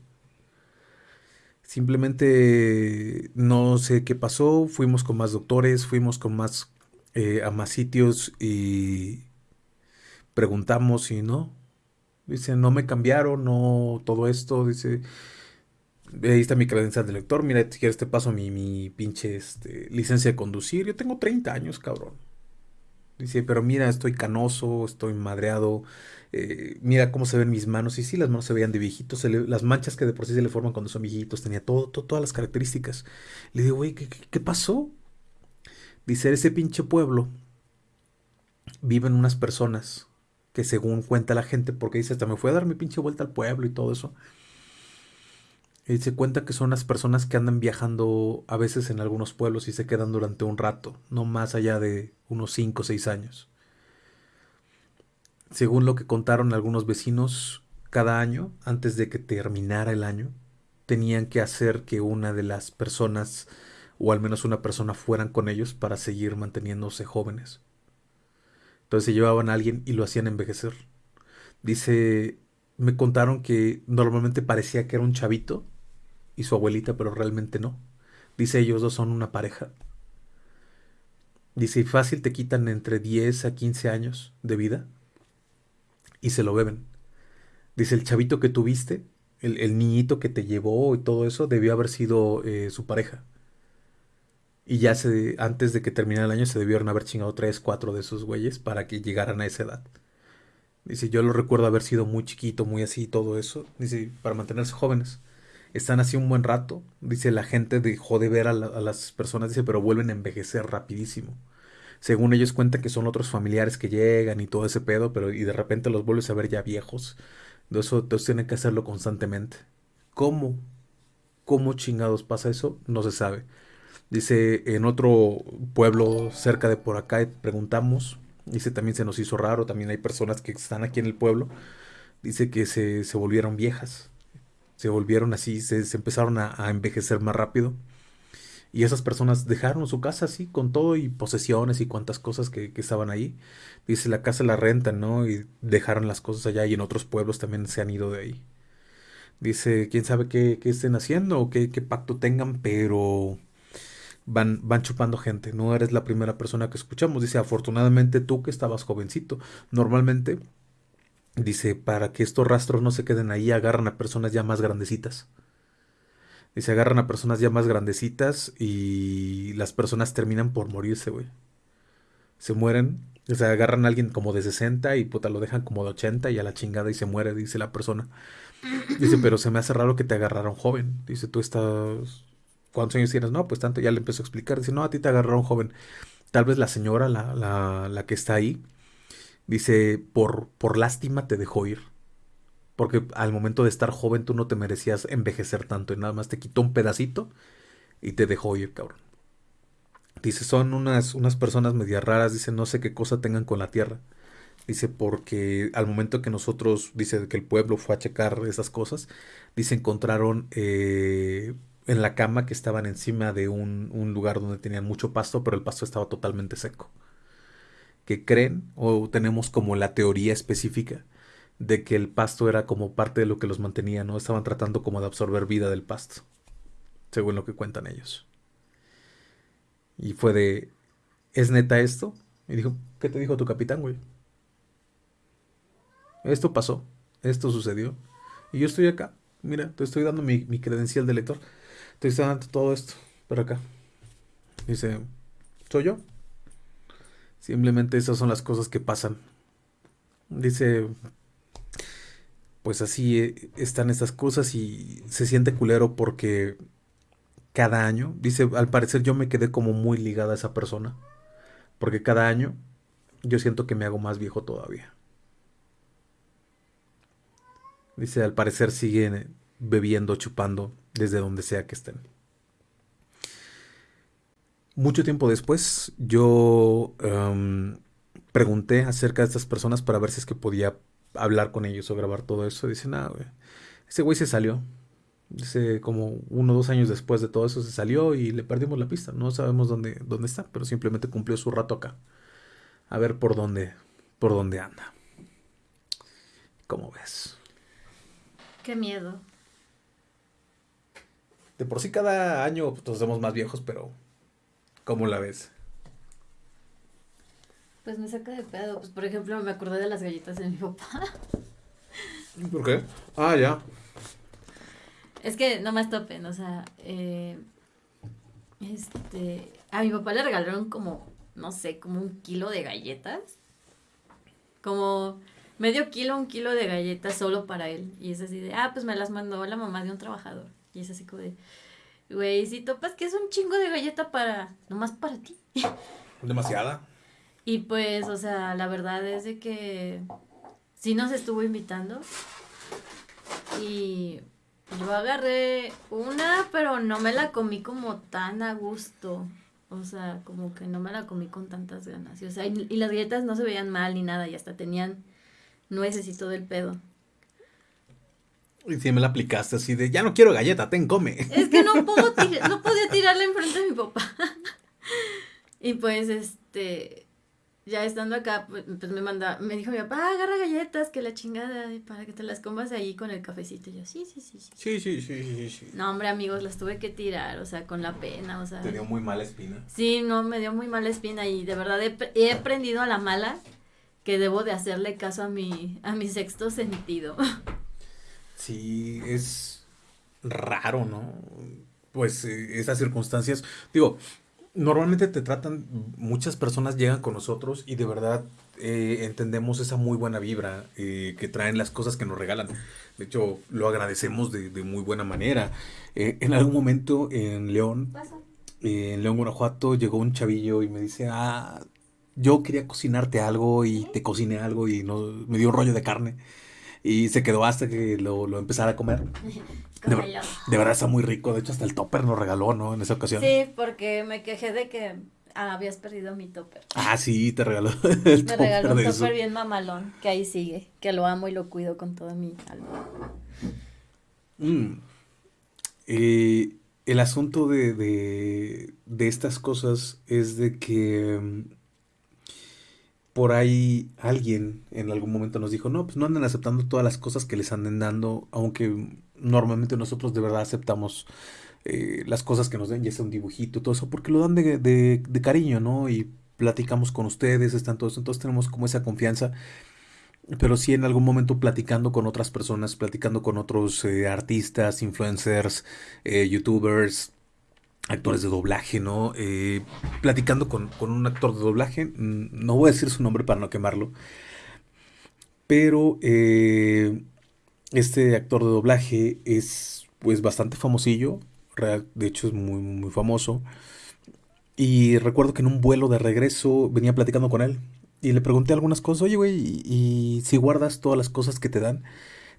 Simplemente no sé qué pasó, fuimos con más doctores, fuimos con más eh, a más sitios y preguntamos y no. Dice, no me cambiaron, no todo esto. Dice, ahí está mi credencial de lector. Mira, si quieres te paso mi, mi pinche este, licencia de conducir. Yo tengo 30 años, cabrón. Dice, pero mira, estoy canoso, estoy madreado. Eh, mira cómo se ven mis manos. Y sí, las manos se veían de viejitos. las manchas que de por sí se le forman cuando son viejitos. Tenía todo, todas las características. Le digo, güey, ¿qué, ¿qué, pasó? Dice, ese pinche pueblo viven unas personas que según cuenta la gente, porque dice, hasta me fue a dar mi pinche vuelta al pueblo y todo eso. Y se cuenta que son las personas que andan viajando a veces en algunos pueblos y se quedan durante un rato, no más allá de unos 5 o 6 años. Según lo que contaron algunos vecinos, cada año, antes de que terminara el año, tenían que hacer que una de las personas, o al menos una persona, fueran con ellos para seguir manteniéndose jóvenes. Entonces se llevaban a alguien y lo hacían envejecer. Dice, me contaron que normalmente parecía que era un chavito y su abuelita, pero realmente no. Dice, ellos dos son una pareja. Dice, fácil te quitan entre 10 a 15 años de vida y se lo beben. Dice, el chavito que tuviste, el, niñito que te llevó y todo eso, debió haber sido eh, su pareja. Y ya se, antes de que terminara el año se debieron haber chingado tres, cuatro de esos güeyes para que llegaran a esa edad. Dice, yo lo recuerdo haber sido muy chiquito, muy así, todo eso. Dice, para mantenerse jóvenes. Están así un buen rato. Dice, la gente dejó de ver a, las personas, dice, pero vuelven a envejecer rapidísimo. Según ellos cuentan que son otros familiares que llegan y todo ese pedo, pero y de repente los vuelves a ver ya viejos. Eso, entonces tienen que hacerlo constantemente. ¿Cómo? ¿Cómo chingados pasa eso? No se sabe. Dice, en otro pueblo cerca de por acá, preguntamos, dice, también se nos hizo raro, también hay personas que están aquí en el pueblo, dice que se, volvieron viejas, se volvieron así, se, empezaron a, envejecer más rápido. Y esas personas dejaron su casa así, con todo y posesiones y cuantas cosas que, estaban ahí. Dice, la casa la rentan, ¿no? Y dejaron las cosas allá y en otros pueblos también se han ido de ahí. Dice, quién sabe qué, qué estén haciendo o qué, qué pacto tengan, pero van, van chupando gente. No eres la primera persona que escuchamos. Dice, afortunadamente tú que estabas jovencito. Normalmente, dice, para que estos rastros no se queden ahí, agarran a personas ya más grandecitas. Dice, agarran a personas ya más grandecitas y las personas terminan por morirse, güey. Se mueren. O sea, agarran a alguien como de 60 y puta lo dejan como de 80 y a la chingada y se muere, dice la persona. Dice, pero se me hace raro que te agarraron joven. Dice, tú estás ¿cuántos años tienes? No, pues tanto, ya le empezó a explicar. Dice, no, a ti te agarraron joven. Tal vez la señora, la, la, la que está ahí, dice, por, por lástima te dejó ir. Porque al momento de estar joven tú no te merecías envejecer tanto y nada más te quitó un pedacito y te dejó ir, cabrón. Dice, son unas, unas personas medias raras, dice, no sé qué cosa tengan con la tierra. Dice, porque al momento que nosotros, dice que el pueblo fue a checar esas cosas, dice, encontraron eh, en la cama que estaban encima de un, lugar donde tenían mucho pasto, pero el pasto estaba totalmente seco. Que creen o tenemos como la teoría específica de que el pasto era como parte de lo que los mantenía, ¿no? Estaban tratando como de absorber vida del pasto, según lo que cuentan ellos. Y fue de, ¿es neta esto? Y dijo, ¿qué te dijo tu capitán, güey? Esto pasó, esto sucedió. Y yo estoy acá, mira, te estoy dando mi, mi credencial de lector. Estoy dando todo esto por acá. Dice, ¿soy yo? Simplemente esas son las cosas que pasan. Dice, pues así eh, están estas cosas y se siente culero porque cada año, dice, al parecer yo me quedé como muy ligada a esa persona. Porque cada año yo siento que me hago más viejo todavía. Dice, al parecer sigue bebiendo, chupando desde donde sea que estén. Mucho tiempo después, yo em, pregunté acerca de estas personas para ver si es que podía hablar con ellos o grabar todo eso. Dice, nada, güey. Ese güey se salió. Dice, como uno o dos años después de todo eso se salió y le perdimos la pista. No sabemos dónde, dónde está, pero simplemente cumplió su rato acá. A ver por dónde, por dónde anda. ¿Cómo ves?
Qué miedo.
De por sí cada año pues, nos hacemos más viejos, pero ¿cómo la ves?
Pues me saca de pedo. Pues por ejemplo, me acordé de las galletas de mi papá.
¿Por qué? Ah, ya.
Es que no más topen, o sea, eh, este, a mi papá le regalaron como, no sé, como un kilo de galletas. Como medio kilo, un kilo de galletas solo para él. Y es así de, ah, pues me las mandó la mamá de un trabajador. Y es así como de, güey, si topas que es un chingo de galleta para, nomás para ti.
Demasiada.
Y pues, o sea, la verdad es de que sí nos estuvo invitando. Y yo agarré una, pero no me la comí como tan a gusto. O sea, como que no me la comí con tantas ganas. Y, o sea, y, las galletas no se veían mal ni nada, y hasta tenían nueces y todo el pedo.
Y si me la aplicaste así de, ya no quiero galleta, ten, come.
Es que no, puedo no podía tirarla enfrente de mi papá. y pues, este, ya estando acá, pues, pues, me manda, me dijo mi papá, agarra galletas, que la chingada, para que te las comas ahí con el cafecito. Y yo, sí, sí, sí, sí.
Sí, sí, sí, sí, sí.
No, hombre, amigos, las tuve que tirar, o sea, con la pena, o sea.
Te dio muy mala espina.
Sí, no, me dio muy mala espina y de verdad he, he aprendido a la mala que debo de hacerle caso a mi, a mi sexto sentido.
Sí, es raro, ¿no? Pues eh, esas circunstancias, digo, normalmente te tratan, muchas personas llegan con nosotros y de verdad eh, entendemos esa muy buena vibra eh, que traen las cosas que nos regalan. De hecho, lo agradecemos de, muy buena manera. Eh, en algún momento en León, en León, Guanajuato, llegó un chavillo y me dice, ah, yo quería cocinarte algo y te cociné algo y no, me dio un rollo de carne. Y se quedó hasta que lo, lo empezara a comer. De, verdad está muy rico. De hecho, hasta el topper nos regaló, ¿no? En esa ocasión.
Sí, porque me quejé de que habías perdido mi topper.
Ah, sí, te regaló.
El me regaló un topper bien mamalón, que ahí sigue, que lo amo y lo cuido con toda mi alma.
Mm. Eh, el asunto de, de, de, estas cosas es de que mm, por ahí alguien en algún momento nos dijo, no, pues no anden aceptando todas las cosas que les anden dando, aunque normalmente nosotros de verdad aceptamos eh, las cosas que nos den, ya sea un dibujito, todo eso, porque lo dan de, de, cariño, ¿no? Y platicamos con ustedes, están todos, entonces tenemos como esa confianza. Pero sí en algún momento platicando con otras personas, platicando con otros eh, artistas, influencers, eh, youtubers, actores de doblaje, ¿no? platicando con, con, un actor de doblaje, mm, no voy a decir su nombre para no quemarlo, pero este actor de doblaje es pues bastante famosillo, de hecho es muy, muy famoso. Y recuerdo que en un vuelo de regreso venía platicando con él y le pregunté algunas cosas, oye, güey, ¿y, si guardas todas las cosas que te dan?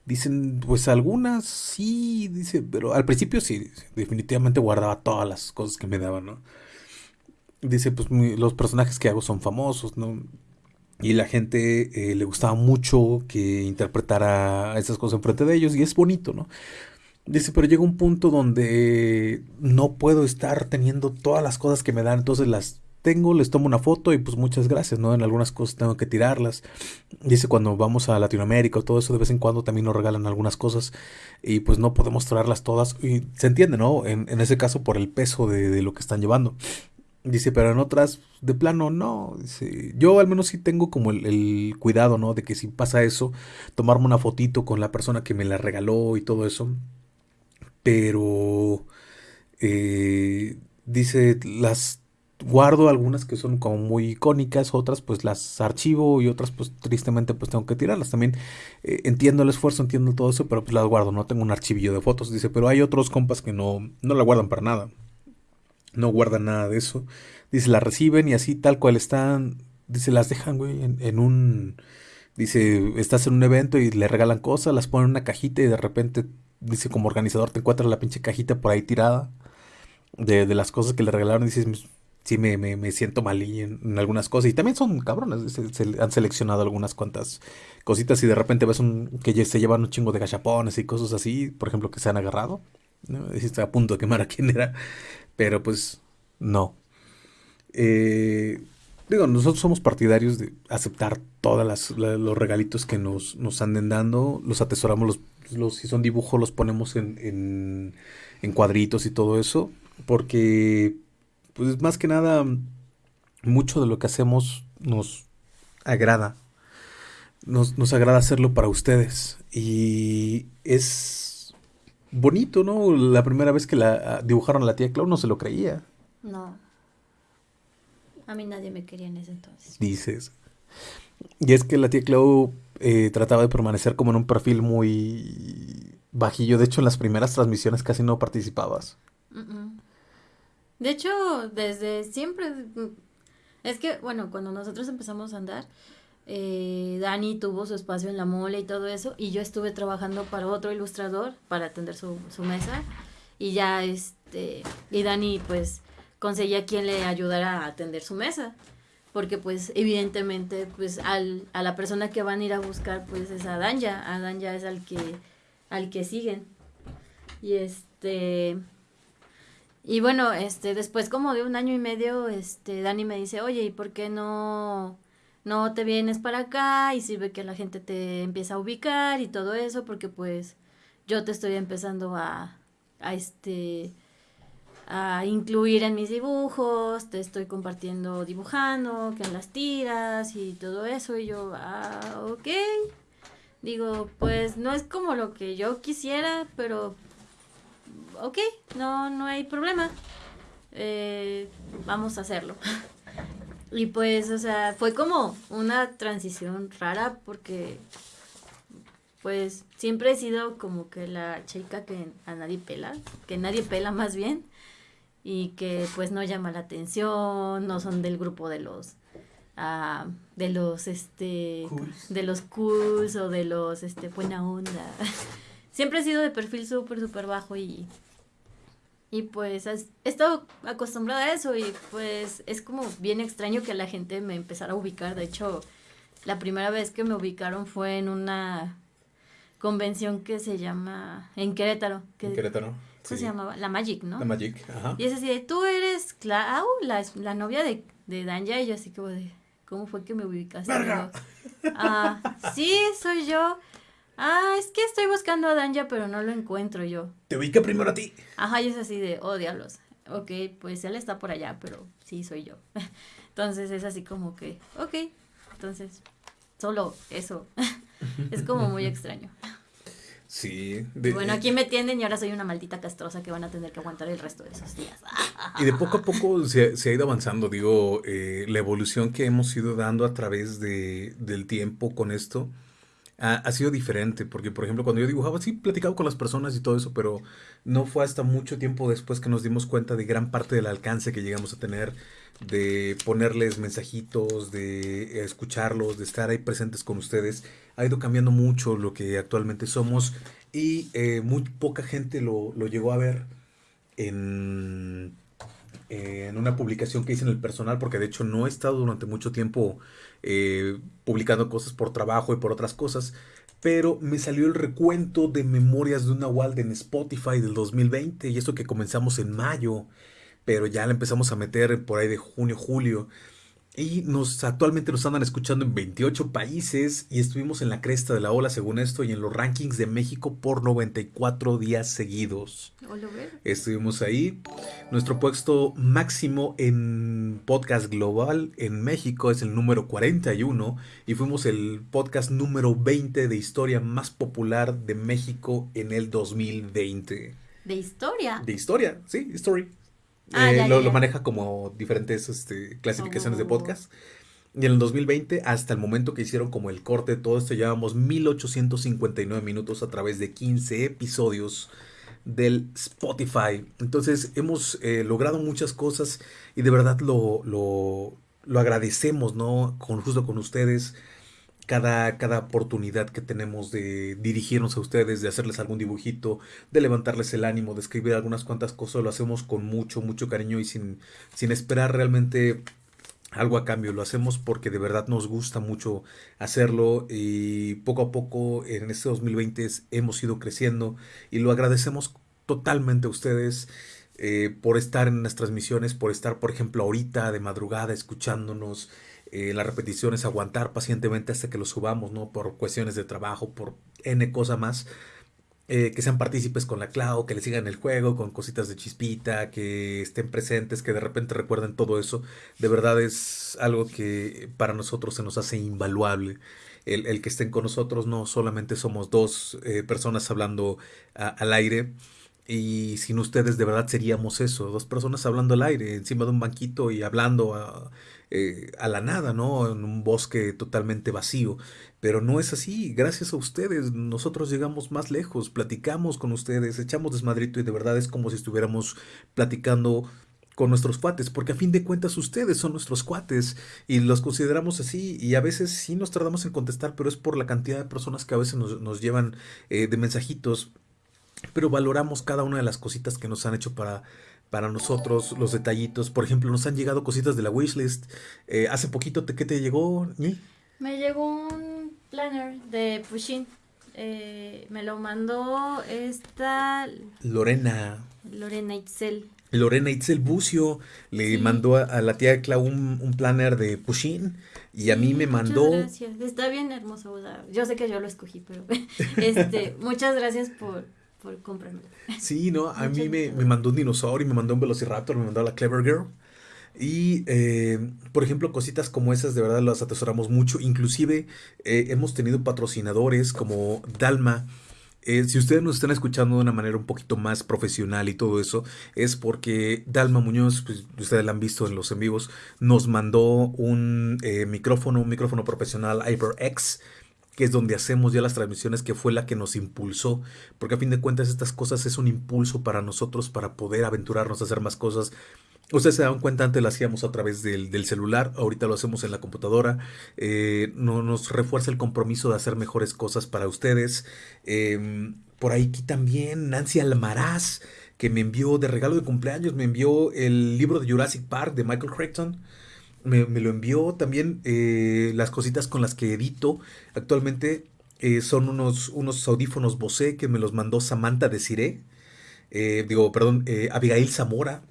Dicen, pues algunas sí, dice, pero al principio sí, definitivamente guardaba todas las cosas que me daban, ¿no? Dice, pues los personajes que hago son famosos, ¿no? y la gente eh, le gustaba mucho que interpretara esas cosas enfrente de ellos y es bonito, ¿no? Dice, pero llega un punto donde no puedo estar teniendo todas las cosas que me dan, entonces las tengo, les tomo una foto y pues muchas gracias, ¿no? En algunas cosas tengo que tirarlas. Dice, cuando vamos a Latinoamérica o todo eso, de vez en cuando también nos regalan algunas cosas y pues no podemos traerlas todas. Y se entiende, ¿no? En, en ese caso por el peso de, de, lo que están llevando. Dice, pero en otras, de plano, no. Dice, yo al menos sí tengo como el, cuidado, ¿no? De que si pasa eso, tomarme una fotito con la persona que me la regaló y todo eso. Pero, eh, dice, las guardo algunas que son como muy icónicas, otras pues las archivo y otras pues tristemente pues tengo que tirarlas. También eh, entiendo el esfuerzo, entiendo todo eso, pero pues las guardo, no tengo un archivillo de fotos. Dice, pero hay otros compas que no, no la guardan para nada no guardan nada de eso. Dice, la reciben y así tal cual están, dice, las dejan, güey, en, un... Dice, estás en un evento y le regalan cosas, las ponen en una cajita y de repente, dice, como organizador te encuentras la pinche cajita por ahí tirada de, de las cosas que le regalaron. Dices, sí me, me, siento mal en, en, algunas cosas. Y también son cabrones, se, han seleccionado algunas cuantas cositas y de repente ves un, que se llevan un chingo de gachapones y cosas así, por ejemplo, que se han agarrado. ¿no? a punto de quemar a quién era, pero pues no. Eh, digo, nosotros somos partidarios de aceptar todos los regalitos que nos, nos anden dando, los atesoramos, los, los, si son dibujos los ponemos en, en, en cuadritos y todo eso, porque pues más que nada, mucho de lo que hacemos nos agrada. Nos, nos agrada hacerlo para ustedes. Y es bonito, ¿no? La primera vez que la dibujaron a la tía Clau no se lo creía.
No. A mí nadie me quería en ese entonces.
Dices. Y es que la tía Clau eh, trataba de permanecer como en un perfil muy bajillo. De hecho, en las primeras transmisiones casi no participabas.
De hecho, desde siempre, es que, bueno, cuando nosotros empezamos a andar, eh, Dani tuvo su espacio en la mole y todo eso, y yo estuve trabajando para otro ilustrador para atender su, su mesa, y ya, este, y Dani, pues, conseguía quien le ayudara a atender su mesa, porque, pues, evidentemente, pues, al, a la persona que van a ir a buscar, pues, es a Danja, a Danja es al que, al que siguen, y este y bueno, este, después como de un año y medio, este, Dani me dice, oye, ¿y por qué no, no te vienes para acá? Y sirve que la gente te empieza a ubicar y todo eso, porque pues yo te estoy empezando a, a este, a incluir en mis dibujos, te estoy compartiendo dibujando, que en las tiras y todo eso, y yo, ah, ok. Digo, pues no es como lo que yo quisiera, pero ok, no, no hay problema, eh, vamos a hacerlo. y pues, o sea, fue como una transición rara porque, pues, siempre he sido como que la chica que a nadie pela, que nadie pela más bien, y que pues no llama la atención, no son del grupo de los... Uh, de los este de los cools o de los este buena onda. Siempre he sido de perfil súper súper bajo y y pues he estado acostumbrada a eso y pues es como bien extraño que la gente me empezara a ubicar. De hecho, la primera vez que me ubicaron fue en una convención que se llama en Querétaro. Que,
en Querétaro.
¿Cómo se llamaba? La Magic, ¿no?
La Magic, ajá.
Y es así de, tú eres Clau, la, la novia de, de Danja, y yo así como de, ¿cómo fue que me ubicaste? Ah, sí, soy yo. Ah, es que estoy buscando a Danja, pero no lo encuentro yo.
Te ubica primero a ti.
Ajá, y es así de, oh, diablos. Ok, pues él está por allá, pero sí soy yo. Entonces es así como que, ok, entonces, solo eso. es como muy extraño.
Sí.
bueno, aquí me tienden y ahora soy una maldita castrosa que van a tener que aguantar el resto de esos días.
y de poco a poco se, se ha ido avanzando, digo, eh, la evolución que hemos ido dando a través de, del tiempo con esto ha, sido diferente, porque por ejemplo cuando yo dibujaba, sí, platicaba con las personas y todo eso, pero no fue hasta mucho tiempo después que nos dimos cuenta de gran parte del alcance que llegamos a tener, de ponerles mensajitos, de escucharlos, de estar ahí presentes con ustedes. Ha ido cambiando mucho lo que actualmente somos y eh, muy poca gente lo, lo llegó a ver en en una publicación que hice en el personal, porque de hecho no he estado durante mucho tiempo eh, publicando cosas por trabajo y por otras cosas, pero me salió el recuento de Memorias de una Wald en Spotify del 2020, y eso que comenzamos en mayo, pero ya la empezamos a meter por ahí de junio, julio. Y nos actualmente nos andan escuchando en 28 países y estuvimos en la cresta de la ola según esto y en los rankings de México por 94 días seguidos. Estuvimos ahí. Nuestro puesto máximo en podcast global en México es el número 41 y fuimos el podcast número 20 de historia más popular de México en el 2020.
¿De historia?
De historia, sí, story. Ah, eh, lo, maneja como diferentes este, clasificaciones de podcast. Y en el 2020, hasta el momento que hicieron como el corte de todo esto, llevamos 1859 minutos a través de 15 episodios del Spotify. Entonces hemos eh, logrado muchas cosas y de verdad lo, lo, lo agradecemos, ¿no? Con, justo con ustedes cada, cada oportunidad que tenemos de dirigirnos a ustedes, de hacerles algún dibujito, de levantarles el ánimo, de escribir algunas cuantas cosas, lo hacemos con mucho, mucho cariño y sin, sin esperar realmente algo a cambio. Lo hacemos porque de verdad nos gusta mucho hacerlo y poco a poco en este 2020 hemos ido creciendo y lo agradecemos totalmente a ustedes. Eh, por estar en las transmisiones, por estar, por ejemplo, ahorita de madrugada escuchándonos, eh, las repeticiones, aguantar pacientemente hasta que lo subamos, ¿no? Por cuestiones de trabajo, por N cosa más. Eh, que sean partícipes con la Clau, que le sigan el juego, con cositas de chispita, que estén presentes, que de repente recuerden todo eso. De verdad es algo que para nosotros se nos hace invaluable. El, que estén con nosotros, no solamente somos dos eh, personas hablando al aire, y sin ustedes de verdad seríamos eso, dos personas hablando al aire, encima de un banquito y hablando a, eh, a la nada, ¿no? En un bosque totalmente vacío. Pero no es así, gracias a ustedes nosotros llegamos más lejos, platicamos con ustedes, echamos desmadrito y de verdad es como si estuviéramos platicando con nuestros cuates, porque a fin de cuentas ustedes son nuestros cuates y los consideramos así y a veces sí nos tardamos en contestar, pero es por la cantidad de personas que a veces nos, llevan eh, de mensajitos, pero valoramos cada una de las cositas que nos han hecho para para nosotros los detallitos. Por ejemplo, nos han llegado cositas de la wishlist. Eh, hace poquito, ¿qué te llegó?
Me llegó un planner de Pushin. Eh, me lo mandó esta...
Lorena.
Lorena Itzel.
Lorena Itzel Bucio le mandó a, la tía Clau un, planner de Pushin y a mí me mandó.
Gracias. Está bien hermoso. Yo sé que yo lo escogí, pero este, muchas gracias por, por
Sí, no, a mí me, mandó un dinosaurio, me mandó un velociraptor, me mandó a la Clever Girl. Y, eh, por ejemplo, cositas como esas de verdad las atesoramos mucho. Inclusive eh, hemos tenido patrocinadores como Dalma. Eh, si ustedes nos están escuchando de una manera un poquito más profesional y todo eso, es porque Dalma Muñoz, pues, ustedes la han visto en los en vivos, nos mandó un micrófono, un micrófono profesional HyperX que es donde hacemos ya las transmisiones, que fue la que nos impulsó, porque a fin de cuentas estas cosas es un impulso para nosotros para poder aventurarnos a hacer más cosas. Ustedes se dan cuenta, antes lo hacíamos a través del, celular, ahorita lo hacemos en la computadora, eh, no, nos refuerza el compromiso de hacer mejores cosas para ustedes. Em, por aquí también Nancy Almaraz, que me envió de regalo de cumpleaños, me envió el libro de Jurassic Park de Michael Crichton me, lo envió también eh, las cositas con las que edito. Actualmente eh, son unos, unos audífonos Bose que me los mandó Samantha de Cire. Eh, digo, perdón, Abigail Zamora.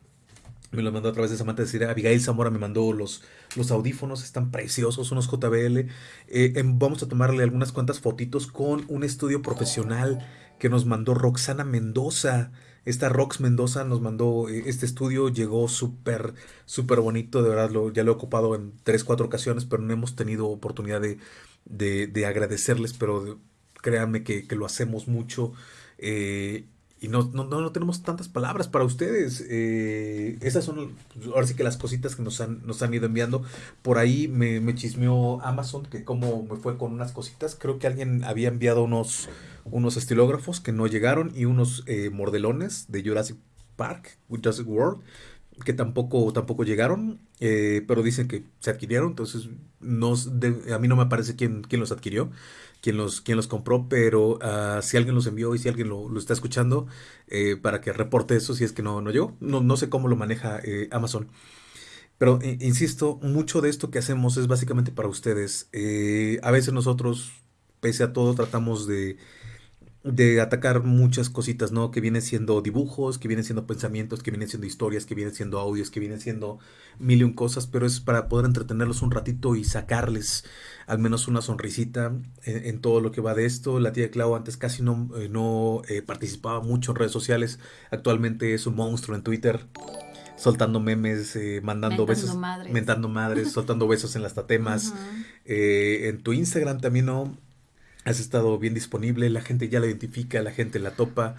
Me los mandó a través de Samantha de Cire. Abigail Zamora me mandó los, los audífonos, están preciosos, unos JBL. Em, vamos a tomarle algunas cuantas fotitos con un estudio profesional que nos mandó Roxana Mendoza. Esta Rox Mendoza nos mandó eh, este estudio, llegó súper, súper bonito, de verdad lo, ya lo he ocupado en tres, cuatro ocasiones, pero no hemos tenido oportunidad de, de, agradecerles, pero créanme que, lo hacemos mucho. Eh, y no, no, no, tenemos tantas palabras para ustedes. Eh, esas son, ahora sí que las cositas que nos han, nos han ido enviando. Por ahí me, me chismeó Amazon que como me fue con unas cositas. Creo que alguien había enviado unos, unos estilógrafos que no llegaron y unos eh, mordelones de Jurassic Park, Jurassic World, que tampoco, tampoco llegaron, eh, pero dicen que se adquirieron. Entonces, no, a mí no me parece quién, quién los adquirió quién los, los compró, pero ah, si alguien los envió y si alguien lo, está escuchando, eh, para que reporte eso si es que no, no llegó. No, no sé cómo lo maneja eh, Amazon. Pero insisto, mucho de esto que hacemos es básicamente para ustedes. Eh, a veces nosotros, pese a todo, tratamos de de atacar muchas cositas, ¿no? Que vienen siendo dibujos, que vienen siendo pensamientos, que vienen siendo historias, que vienen siendo audios, que vienen siendo mil y un cosas, pero es para poder entretenerlos un ratito y sacarles al menos una sonrisita en, todo lo que va de esto. La tía Clau antes casi no, eh, no eh, participaba mucho en redes sociales, actualmente es un monstruo en Twitter. Soltando memes, eh, mandando besos, mentando madres, soltando besos en las tatemas. en tu Instagram también, ¿no? has estado bien disponible, la gente ya la identifica, la gente la topa.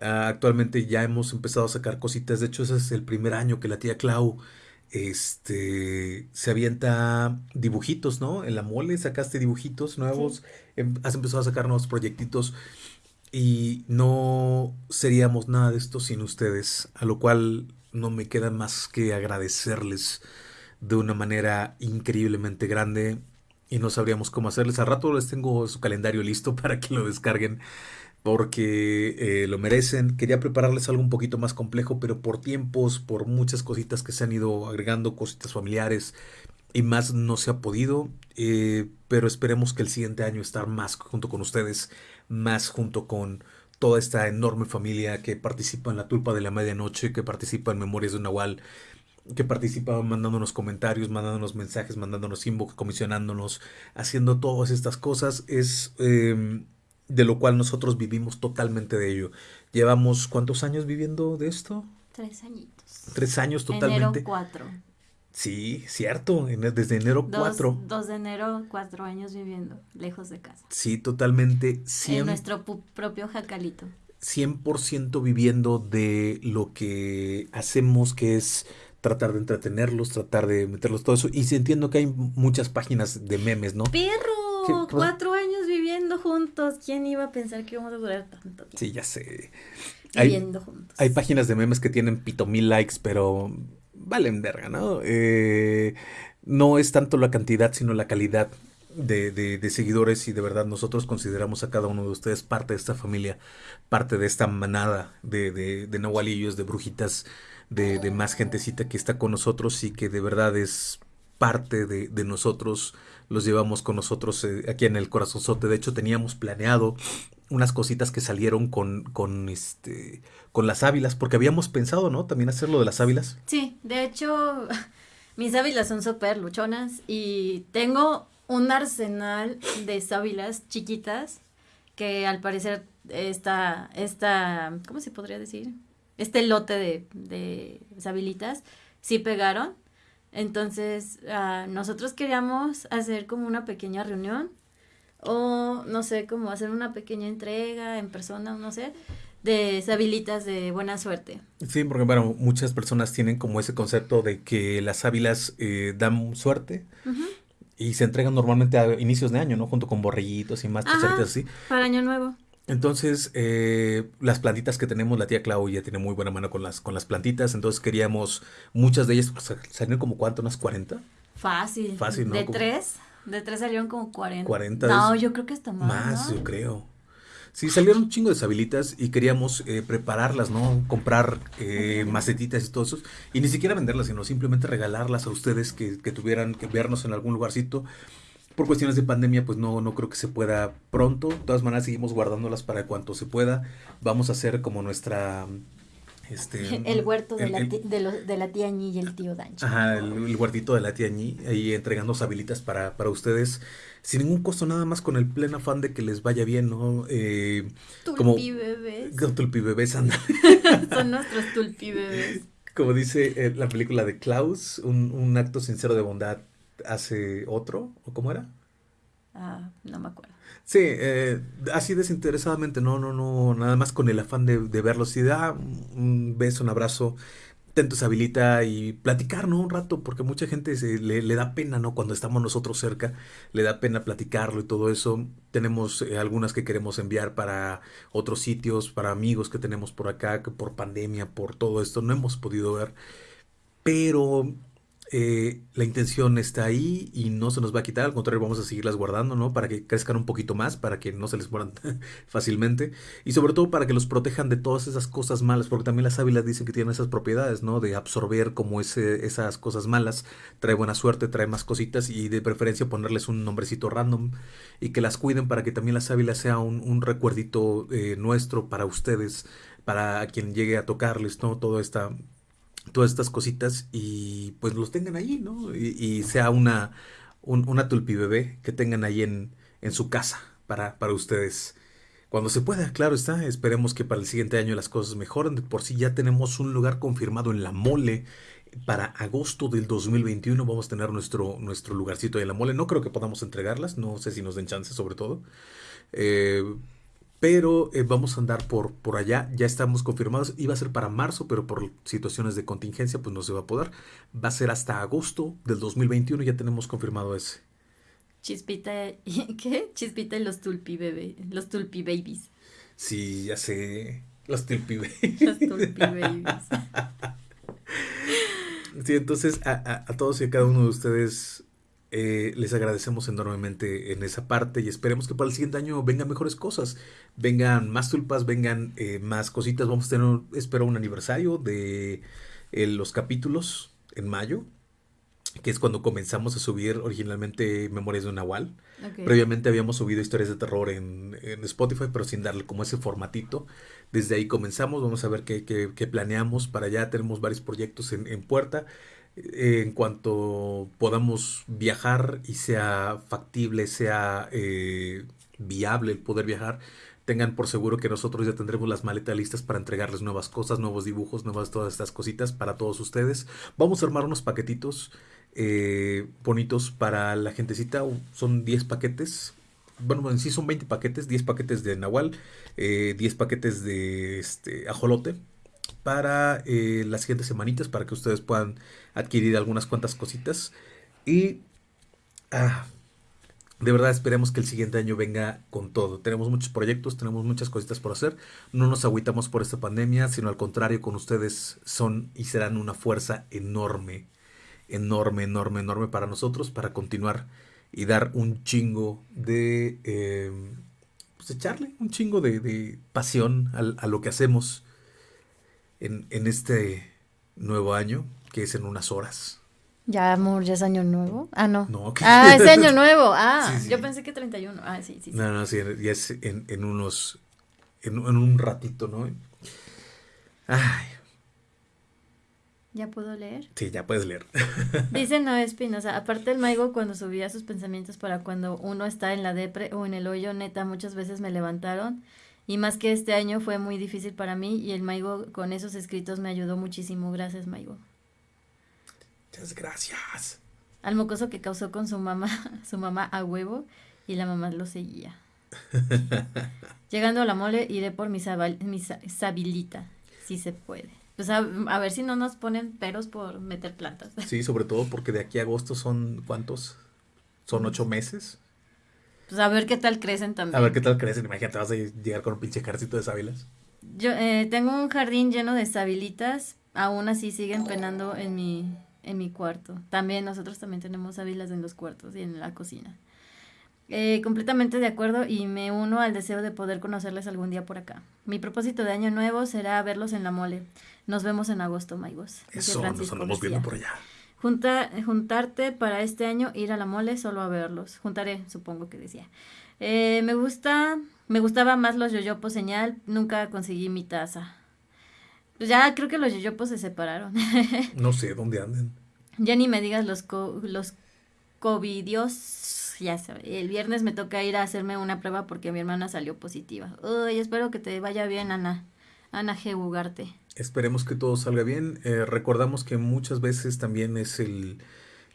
Ah, actualmente ya hemos empezado a sacar cositas. De hecho, ese es el primer año que la tía Clau este, se avienta dibujitos, ¿no? En la mole sacaste dibujitos nuevos, em, has empezado a sacar nuevos proyectitos y no seríamos nada de esto sin ustedes, a lo cual no me queda más que agradecerles de una manera increíblemente grande y no sabríamos cómo hacerles. A rato les tengo su calendario listo para que lo descarguen porque eh, lo merecen. Quería prepararles algo un poquito más complejo, pero por tiempos, por muchas cositas que se han ido agregando, cositas familiares y más no se ha podido. Eh, pero esperemos que el siguiente año estar más junto con ustedes, más junto con toda esta enorme familia que participa en la tulpa de la medianoche, que participa en Memorias de Nahual, que participa mandándonos comentarios, mandándonos mensajes, mandándonos inbox, comisionándonos, haciendo todas estas cosas, es em, de lo cual nosotros vivimos totalmente de ello. Llevamos cuántos años viviendo de esto?
Tres añitos.
Tres años totalmente.
Enero cuatro.
Sí, cierto, desde enero cuatro.
Dos de enero, cuatro años viviendo lejos de casa.
Sí, totalmente.
en nuestro propio jacalito.
100% viviendo de lo que hacemos, que es tratar de entretenerlos, tratar de meterlos todo eso. Y sí entiendo que hay muchas páginas de memes, ¿no?
¡Perro! Cuatro años viviendo juntos. ¿Quién iba a pensar que íbamos a durar tanto tiempo?
Sí, ya sé.
Viviendo juntos.
Hay páginas de memes que tienen pito mil likes, pero valen verga, ¿no? Eh, no es tanto la cantidad, sino la calidad de, de, seguidores y de verdad nosotros consideramos a cada uno de ustedes parte de esta familia, parte de esta manada de, de, de nahualillos, de brujitas de, más gentecita que está con nosotros y que de verdad es parte de, nosotros, los llevamos con nosotros eh, aquí en el corazonzote. De hecho, teníamos planeado unas cositas que salieron con, con este con las ávilas, porque habíamos pensado, ¿no? También hacerlo de las ávilas.
Sí, de hecho, mis ávilas son súper luchonas y tengo un arsenal de sábilas chiquitas que al parecer esta, esta, ¿cómo se podría decir? este lote de, de sabilitas, sí pegaron. Entonces, uh, nosotros queríamos hacer como una pequeña reunión o, no sé, como hacer una pequeña entrega en persona, no sé, de sabilitas de buena suerte.
Sí, porque bueno, muchas personas tienen como ese concepto de que las sábilas eh, dan suerte. Y se entregan normalmente a inicios de año, ¿no? Junto con borrillitos y más cosas así.
Para año nuevo.
Entonces, eh, las plantitas que tenemos, la tía Clau ya tiene muy buena mano con las, con las plantitas, entonces queríamos, muchas de ellas salieron como cuánto, unas 40.
Fácil.
Fácil, ¿no?
De tres, de tres salieron como 40.
40.
No, yo creo que está más.
Más, yo creo. Sí, salieron un chingo de sabilitas y queríamos eh, prepararlas, ¿no? Comprar eh, macetitas y todo eso. Y ni siquiera venderlas, sino simplemente regalarlas a ustedes que, que tuvieran que vernos en algún lugarcito por cuestiones de pandemia, pues no, no creo que se pueda pronto. De todas maneras, seguimos guardándolas para cuanto se pueda. Vamos a hacer como nuestra... Este,
el huerto de, la, de, la tía Ñi y el tío Dancho.
Ajá, el, huertito de la tía Ñi, ahí entregando habilitas para, para ustedes, sin ningún costo, nada más con el pleno afán de que les vaya bien, ¿no? Eh,
tulpi bebés.
Tulpi bebés, anda.
Son nuestros tulpi bebés.
Como dice eh, la película de Klaus, un, un acto sincero de bondad hace otro, ¿o cómo era?
Ah, no me acuerdo.
Sí, eh, así desinteresadamente, no, no, no, nada más con el afán de, de verlos y da un beso, un abrazo, te habilita y platicar, ¿no? Un rato, porque mucha gente se, le, le, da pena, ¿no? Cuando estamos nosotros cerca, le da pena platicarlo y todo eso. Tenemos eh, algunas que queremos enviar para otros sitios, para amigos que tenemos por acá, que por pandemia, por todo esto, no hemos podido ver. Pero eh, la intención está ahí y no se nos va a quitar, al contrario, vamos a seguirlas guardando, ¿no? Para que crezcan un poquito más, para que no se les mueran fácilmente y sobre todo para que los protejan de todas esas cosas malas, porque también las ávilas dicen que tienen esas propiedades, ¿no? De absorber como ese, esas cosas malas, trae buena suerte, trae más cositas y de preferencia ponerles un nombrecito random y que las cuiden para que también las ávilas sea un, recuerdito eh, nuestro para ustedes, para quien llegue a tocarles, ¿no? Toda esta todas estas cositas y pues los tengan ahí, ¿no? Y, sea una, una tulpi bebé que tengan ahí en, en su casa para, para ustedes. Cuando se pueda, claro está, esperemos que para el siguiente año las cosas mejoren. Por sí ya tenemos un lugar confirmado en la mole. Para agosto del 2021 vamos a tener nuestro, nuestro lugarcito de la mole. No creo que podamos entregarlas, no sé si nos den chance sobre todo. Eh, pero eh, vamos a andar por, por allá, ya estamos confirmados, iba a ser para marzo, pero por situaciones de contingencia pues no se va a poder. Va a ser hasta agosto del 2021, ya tenemos confirmado ese.
Chispita, ¿qué? Chispita y los tulpi bebé, los tulpi babies.
Sí, ya sé, los tulpi
babies. Los tulpi babies.
sí, entonces a, a, a todos y a cada uno de ustedes Eh, les agradecemos enormemente en esa parte y esperemos que para el siguiente año vengan mejores cosas, vengan más tulpas, vengan eh, más cositas. Vamos a tener, espero, un aniversario de eh, los capítulos en mayo, que es cuando comenzamos a subir originalmente Memorias de un Nahual.
Ok.
Previamente habíamos subido historias de terror en, en Spotify, pero sin darle como ese formatito. Desde ahí comenzamos, vamos a ver qué, qué- qué planeamos para allá. Tenemos varios proyectos en, en puerta. Eh, en cuanto podamos viajar y sea factible, sea eh, viable el poder viajar, tengan por seguro que nosotros ya tendremos las maletas listas para entregarles nuevas cosas, nuevos dibujos, nuevas todas estas cositas para todos ustedes. Vamos a armar unos paquetitos eh, bonitos para la gentecita. Son 10 paquetes. Bueno, en sí son 20 paquetes, 10 paquetes de Nahual, eh, 10 paquetes de este, ajolote para las siguientes semanitas para que ustedes puedan adquirir algunas cuantas cositas. Y ah, de verdad esperemos que el siguiente año venga con todo. Tenemos muchos proyectos, tenemos muchas cositas por hacer. No nos agüitamos por esta pandemia, sino al contrario, con ustedes son y serán una fuerza enorme, enorme, enorme, enorme para nosotros, para continuar y dar un chingo de... eh, pues echarle un chingo de, pasión al- a, lo que hacemos en, en este nuevo año, que es en unas horas.
Ya, amor, ya es año nuevo. Ah, no.
No, que-
Ah, es año nuevo. Ah,
Sí, sí.
yo pensé que 31. Ah, sí, sí. sí.
No, no, sí, ya es en, en unos, en, en un ratito, ¿no? Ay,
¿Ya puedo leer?
sí, ya puedes leer.
Dice Noé Espinosa, aparte el Maigo cuando subía sus pensamientos para cuando uno está en la depre o en el hoyo, neta, muchas veces me levantaron. Y más que este año fue muy difícil para mí y el Maigo con esos escritos me ayudó muchísimo. Gracias, Maigo.
Muchas gracias.
Al mocoso que causó con su mamá, su mamá a huevo y la mamá lo seguía. Llegando a la mole iré por mi, sabal- mi sabilita, si se puede. Pues a, a ver si no nos ponen peros por meter plantas.
Sí, sobre todo porque de aquí a agosto son, ¿cuántos? Son ocho meses.
Pues a ver qué tal crecen también.
A ver qué tal crecen. Imagínate, vas a llegar con un pinche ejército de sábilas.
Yo eh, tengo un jardín lleno de sabilitas, aún así siguen penando en mi, en mi cuarto. También nosotros también tenemos sábilas en los cuartos y en la cocina. Eh, completamente de acuerdo y me uno al deseo de poder conocerles algún día por acá. Mi propósito de año nuevo será verlos en la mole. Nos vemos en agosto, Maigos.
Eso, nos andamos viendo por allá.
Junta, juntarte para este año, ir a la mole solo a verlos. Juntaré, supongo que decía. Eh, me gusta, me gustaba más los yoyopos señal, nunca conseguí mi taza. Pues ya creo que los yoyopos se separaron.
No sé dónde anden.
Ya ni me digas los co- los covidios, ya sabe. El viernes me toca ir a hacerme una prueba porque mi hermana salió positiva. Uy, espero que te vaya bien, Ana. Ana G. Ugarte.
Esperemos que todo salga bien. Eh, recordamos que muchas veces también es el,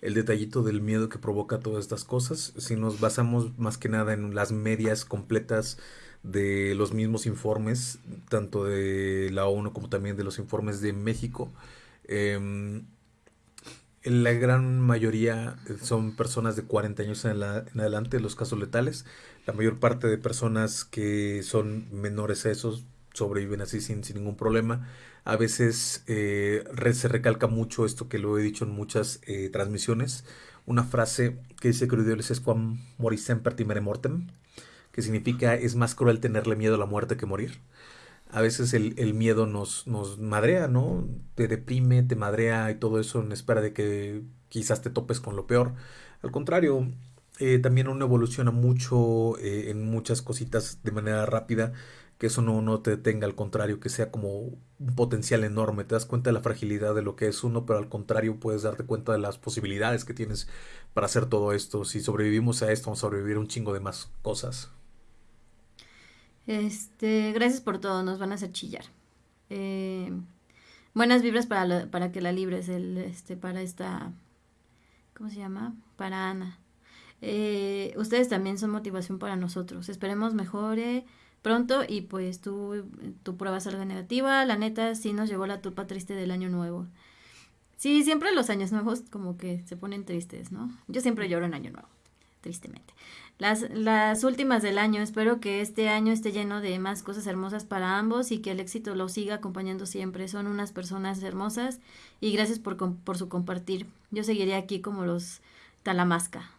el detallito del miedo que provoca todas estas cosas. Si nos basamos más que nada en las medias completas de los mismos informes, tanto de la ONU como también de los informes de México, em, la gran mayoría son personas de 40 años en, la- en adelante, los casos letales. La mayor parte de personas que son menores a esos sobreviven así sin, ningún problema. A veces eh, se recalca mucho esto que lo he dicho en muchas eh, transmisiones. Una frase que dice Crudioles es quam moris semper timere mortem, que significa es más cruel tenerle miedo a la muerte que morir. A veces el, el miedo nos, nos madrea, ¿no? Te deprime, te madrea y todo eso en espera de que quizás te topes con lo peor. Al contrario, eh, también uno evoluciona mucho eh, en muchas cositas de manera rápida, que eso no, no te detenga, al contrario, que sea como un potencial enorme. Te das cuenta de la fragilidad de lo que es uno, pero al contrario puedes darte cuenta de las posibilidades que tienes para hacer todo esto. Si sobrevivimos a esto, vamos a sobrevivir a un chingo de más cosas.
Este, gracias por todo, nos van a hacer chillar. Eh, buenas vibras para, la- para que la libres, el, este, para esta, ¿cómo se llama? Para Ana. Eh, ustedes también son motivación para nosotros. Esperemos mejore pronto y pues tu, prueba salga negativa. La neta, sí nos llegó la tupa triste del año nuevo. Sí, siempre los años nuevos como que se ponen tristes, ¿no? Yo siempre lloro en año nuevo, tristemente. Las, las últimas del año, espero que este año esté lleno de más cosas hermosas para ambos y que el éxito los siga acompañando siempre. Son unas personas hermosas y gracias por, por su compartir. Yo seguiré aquí como los Talamasca.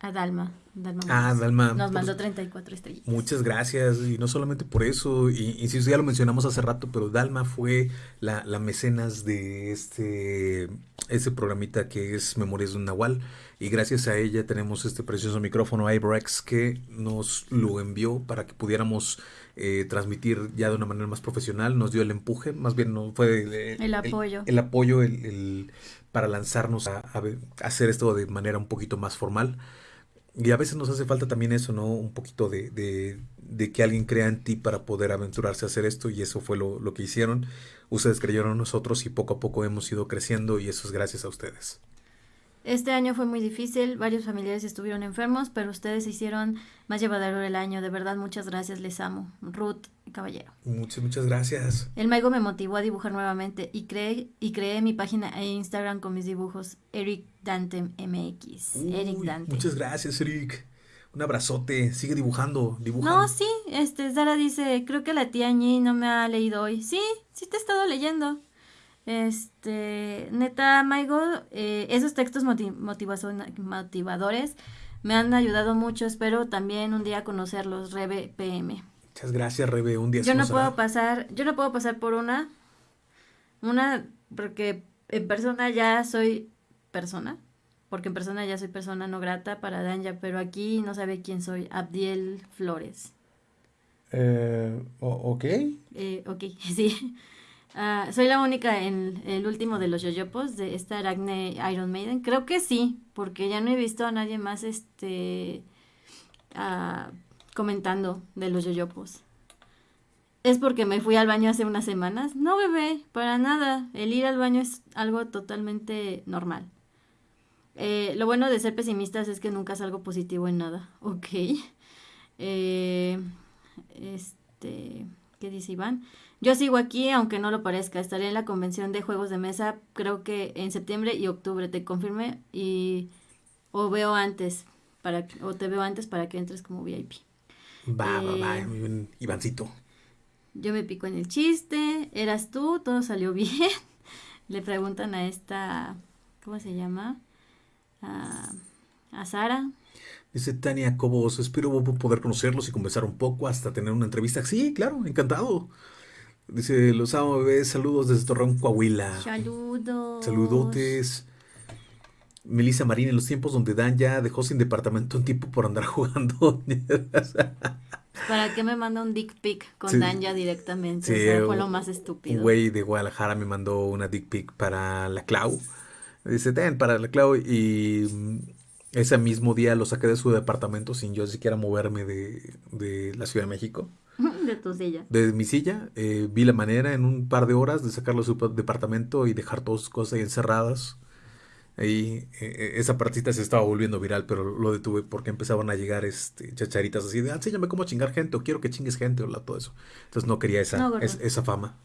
A Dalma. Dalma
Ah. Dalma,
Nos
por-
mandó 34 estrellitas.
Muchas gracias, y no solamente por eso, y insisto, ya lo mencionamos hace rato, pero Dalma fue la, la mecenas de este, ese programita que es Memorias de un Nahual, y gracias a ella tenemos este precioso micrófono iBrex que nos lo envió para que pudiéramos eh, transmitir ya de una manera más profesional, nos dio el empuje, más bien no fue el,
El apoyo.
el, apoyo el- el- para lanzarnos a hacer esto de manera un poquito más formal. Y a veces nos hace falta también eso, ¿no? Un poquito de, de- de que alguien crea en ti para poder aventurarse a hacer esto y eso fue lo, lo que hicieron. Ustedes creyeron en nosotros y poco a poco hemos ido creciendo y eso es gracias a ustedes.
Este año fue muy difícil, varios familiares estuvieron enfermos, pero ustedes hicieron más llevadero el año. De verdad, muchas gracias, les amo. Ruth Caballero.
Muchas, muchas gracias.
El Maigo me motivó a dibujar nuevamente y creé, y creé mi página e Instagram con mis dibujos. Eric Dante MX. Eric
Uy,
Dante.
Muchas gracias, Eric. Un abrazote. Sigue dibujando, dibuja.
No, sí, este, Sara dice, creo que la tía Ñi no me ha leído hoy. Sí, sí te he estado leyendo. Este, neta, Maigo, eh, esos textos motivadores me han ayudado mucho. Espero también un día conocerlos, Rebe PM.
Muchas gracias, Rebe. Un día
Yo no puedo pasar, yo no puedo pasar por una, una, porque en persona ya soy persona, porque en persona ya soy persona no grata para Danja, pero aquí no sabe quién soy, Abdiel Flores.
Eh, ok.
Eh, ok, sí. Ah, soy la única en el último de los yoyopos de esta Aracne Iron Maiden. Creo que sí, porque ya no he visto a nadie más este ah, comentando de los yoyopos. ¿Es porque me fui al baño hace unas semanas? No, bebé, para nada. El ir al baño es algo totalmente normal. Eh, lo bueno de ser pesimistas es que nunca salgo positivo en nada. Ok. Eh, este, ¿qué dice Iván? Yo sigo aquí, aunque no lo parezca. Estaré en la convención de juegos de mesa, creo que en septiembre y octubre. Te confirme y o veo antes para o te veo antes para que entres como VIP.
Va, va, va.
Eh,
Muy bien, Ivancito.
Yo me pico en el chiste, eras tú, todo salió bien. Le preguntan a esta, ¿cómo se llama? A, a Sara.
Dice Tania Cobos, espero poder conocerlos y conversar un poco hasta tener una entrevista. Sí, claro, encantado. Dice, los amo bebés, saludos desde Torreón, Coahuila.
Saludos.
Saludotes. Melissa Marín, en los tiempos donde Dan ya dejó sin departamento un tipo por andar jugando.
¿Para qué me manda un dick pic con
Sí.
Danja directamente?
Sí,
o sea, fue
un-
lo más
Un
estúpido.
güey de Guadalajara me mandó una dick pic para la Clau. Dice, ten, para la Clau. Y mm, ese mismo día lo saqué de su departamento sin yo siquiera moverme de, de la Ciudad de México.
de tu silla.
de mi silla, eh, vi la manera en un par de horas de sacarlo de su pa- departamento y dejar todas sus cosas ahí encerradas. Ahí, eh, esa partita se estaba volviendo viral, pero lo detuve porque empezaban a llegar este, chacharitas así de, enséñame cómo chingar gente, o quiero que chingues gente, o la- todo eso. Entonces no quería esa,
No,
es- esa fama.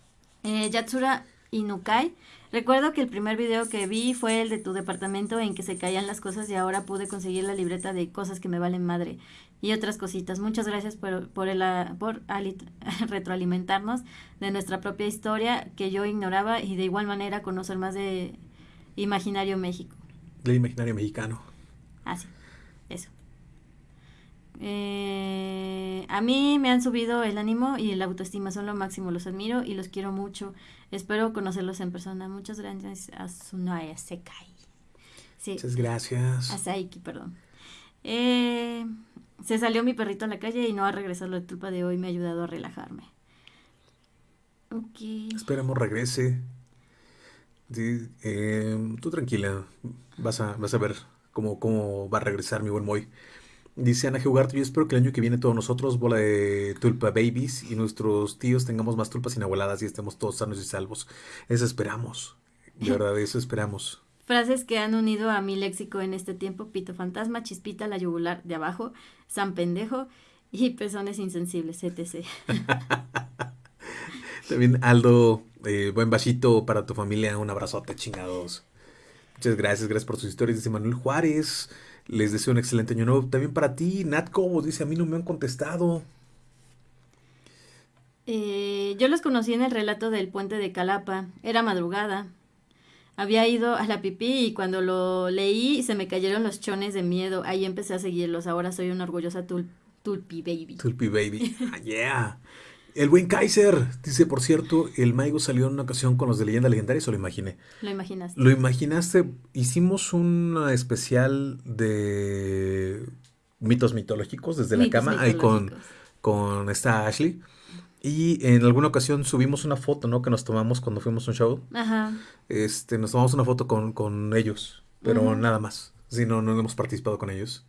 Eh, Yatsura Inukai. Recuerdo que el primer video que vi fue el de tu departamento en que se caían las cosas y ahora pude conseguir la libreta de cosas que me valen madre y otras cositas. Muchas gracias por, por, el, ah, por ali- retroalimentarnos de nuestra propia historia que yo ignoraba y de igual manera conocer más de Imaginario México.
Del imaginario mexicano.
Así, eso. Eh, a mí me han subido el ánimo y la autoestima, son lo máximo, los admiro y los quiero mucho. Espero conocerlos en persona. Muchas gracias a Sunaya Sekai. Sí,
Muchas gracias.
a Saiki, perdón. Eh, se salió mi perrito a la calle y no ha regresado la tulpa de hoy, me ha ayudado a relajarme. Ok.
Esperemos regrese. Sí, eh, tú tranquila, vas a, vas a ver cómo, cómo va a regresar mi buen Moy. Dice Ana Geugarte, yo espero que el año que viene todos nosotros, bola de tulpa babies, y nuestros tíos tengamos más tulpas inabueladas y estemos todos sanos y salvos. Eso esperamos. De verdad, eso esperamos.
Frases que han unido a mi léxico en este tiempo: pito fantasma, chispita, la yugular de abajo, san pendejo y pezones insensibles, etc.
También Aldo, eh, buen vasito para tu familia, un abrazote, chingados. Muchas gracias, gracias por sus historias, dice Manuel Juárez. Les deseo un excelente año nuevo. También para ti, Nat Cobos, dice, a mí no me han contestado.
Eh, yo los conocí en el relato del puente de Calapa. Era madrugada. Había ido a la pipí y cuando lo leí se me cayeron los chones de miedo. Ahí empecé a seguirlos. Ahora soy una orgullosa tulpi baby.
Tulpi baby. Ah, yeah. El buen Kaiser dice, por cierto, el Maigo salió en una ocasión con los de Leyenda Legendaria, o lo imaginé.
Lo imaginaste.
Lo imaginaste. Hicimos un especial de mitos mitológicos desde la cama ahí con, con esta Ashley. Y en alguna ocasión subimos una foto, ¿no? Que nos tomamos cuando fuimos a un show. Ajá. Este, nos tomamos una foto con, ellos, pero nada más. Si no, no hemos participado con ellos.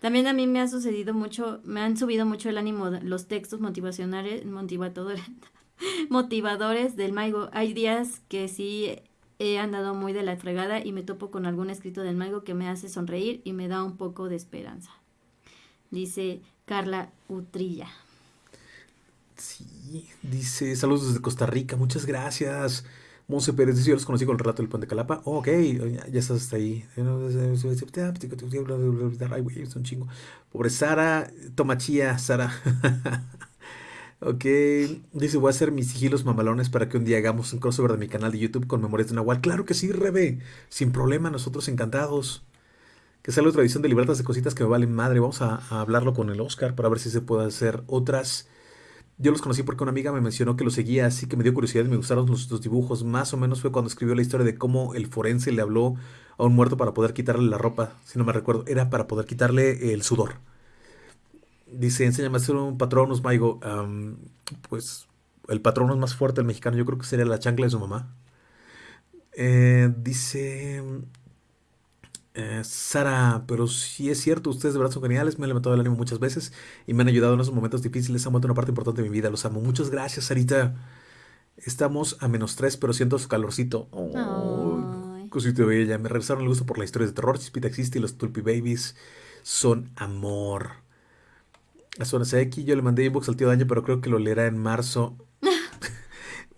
También a mí me ha sucedido mucho, me han subido mucho el ánimo los textos motivacionales, motivadores, motivadores del Maigo. Hay días que sí he andado muy de la fregada y me topo con algún escrito del Maigo que me hace sonreír y me da un poco de esperanza. Dice Carla Utrilla.
Sí, dice, saludos desde Costa Rica, muchas gracias. Monse Pérez dice, yo los conocí con el relato del Puente Calapa. Oh, ok, ya, estás hasta ahí. Ay, güey, es un chingo. Pobre Sara, Tomachía, Sara. ok, dice, voy a hacer mis sigilos mamalones para que un día hagamos un crossover de mi canal de YouTube con Memorias de Nahual. Claro que sí, Rebe, sin problema, nosotros encantados. Que sea la otra edición de Libertas de Cositas que me valen madre. Vamos a, a hablarlo con el Oscar para ver si se puede hacer otras yo los conocí porque una amiga me mencionó que los seguía, así que me dio curiosidad y me gustaron los, dibujos. Más o menos fue cuando escribió la historia de cómo el forense le habló a un muerto para poder quitarle la ropa, si no me recuerdo. Era para poder quitarle el sudor. Dice, enséñame a hacer un patronus, Maigo. pues el patronus más fuerte del mexicano yo creo que sería la chancla de su mamá. Eh, dice, eh, Sara, pero sí es cierto, ustedes de verdad son geniales, me han levantado el ánimo muchas veces y me han ayudado en esos momentos difíciles, han vuelto una parte importante de mi vida, los amo. Muchas gracias, Sarita. Estamos a menos tres, pero siento su calorcito. Oh, cosito bella. Me regresaron el gusto por la historia de terror. Chispita existe y los Tulpi Babies son amor. A Zona aquí yo le mandé inbox al tío Daño, pero creo que lo leerá en marzo.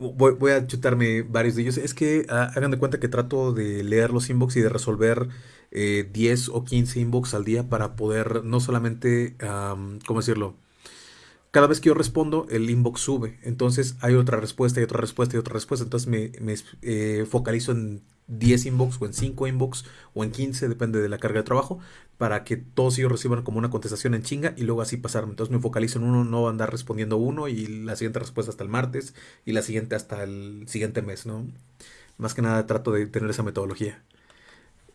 Voy, a chutarme varios de ellos. Es que ah, hagan de cuenta que trato de leer los inbox y de resolver 10 eh, o 15 inbox al día para poder no solamente, ¿cómo decirlo? Cada vez que yo respondo, el inbox sube. Entonces hay otra respuesta y otra respuesta y otra respuesta. Entonces me, eh, focalizo en 10 inbox o en 5 inbox o en 15, depende de la carga de trabajo, para que todos ellos reciban como una contestación en chinga y luego así pasarme. Entonces me focalizo en uno, no andar respondiendo uno y la siguiente respuesta hasta el martes y la siguiente hasta el siguiente mes, ¿no? Más que nada trato de tener esa metodología.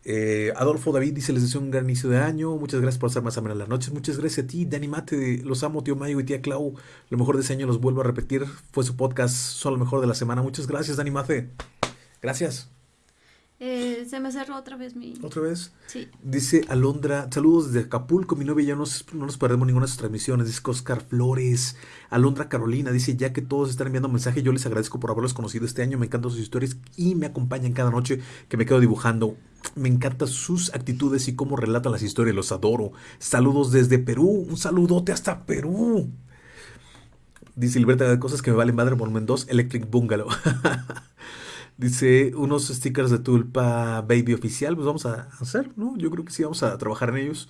Eh, Adolfo David dice, les deseo un gran inicio de año. Muchas gracias por estar más amena las noches. Muchas gracias a ti, Dani Mate. Los amo, tío Mayo y tía Clau. Lo mejor de ese año los vuelvo a repetir. Fue su podcast, son lo mejor de la semana. Muchas gracias, Dani Mate. Gracias.
Eh, se me cerró otra vez mi...
¿Otra vez?
Sí.
Dice Alondra, saludos desde Acapulco, mi novia ya no, no nos perdemos ninguna de sus transmisiones. Dice Oscar Flores. Alondra Carolina dice, ya que todos están enviando mensajes, yo les agradezco por haberlos conocido este año. Me encantan sus historias y me acompañan cada noche que me quedo dibujando. Me encantan sus actitudes y cómo relatan las historias, los adoro. Saludos desde Perú, un saludote hasta Perú. Dice Libertad de cosas que me valen madre, volumen 2, Electric Bungalow. Dice unos stickers de Tulpa Baby oficial, pues vamos a hacer, ¿no? Yo creo que sí, vamos a trabajar en ellos.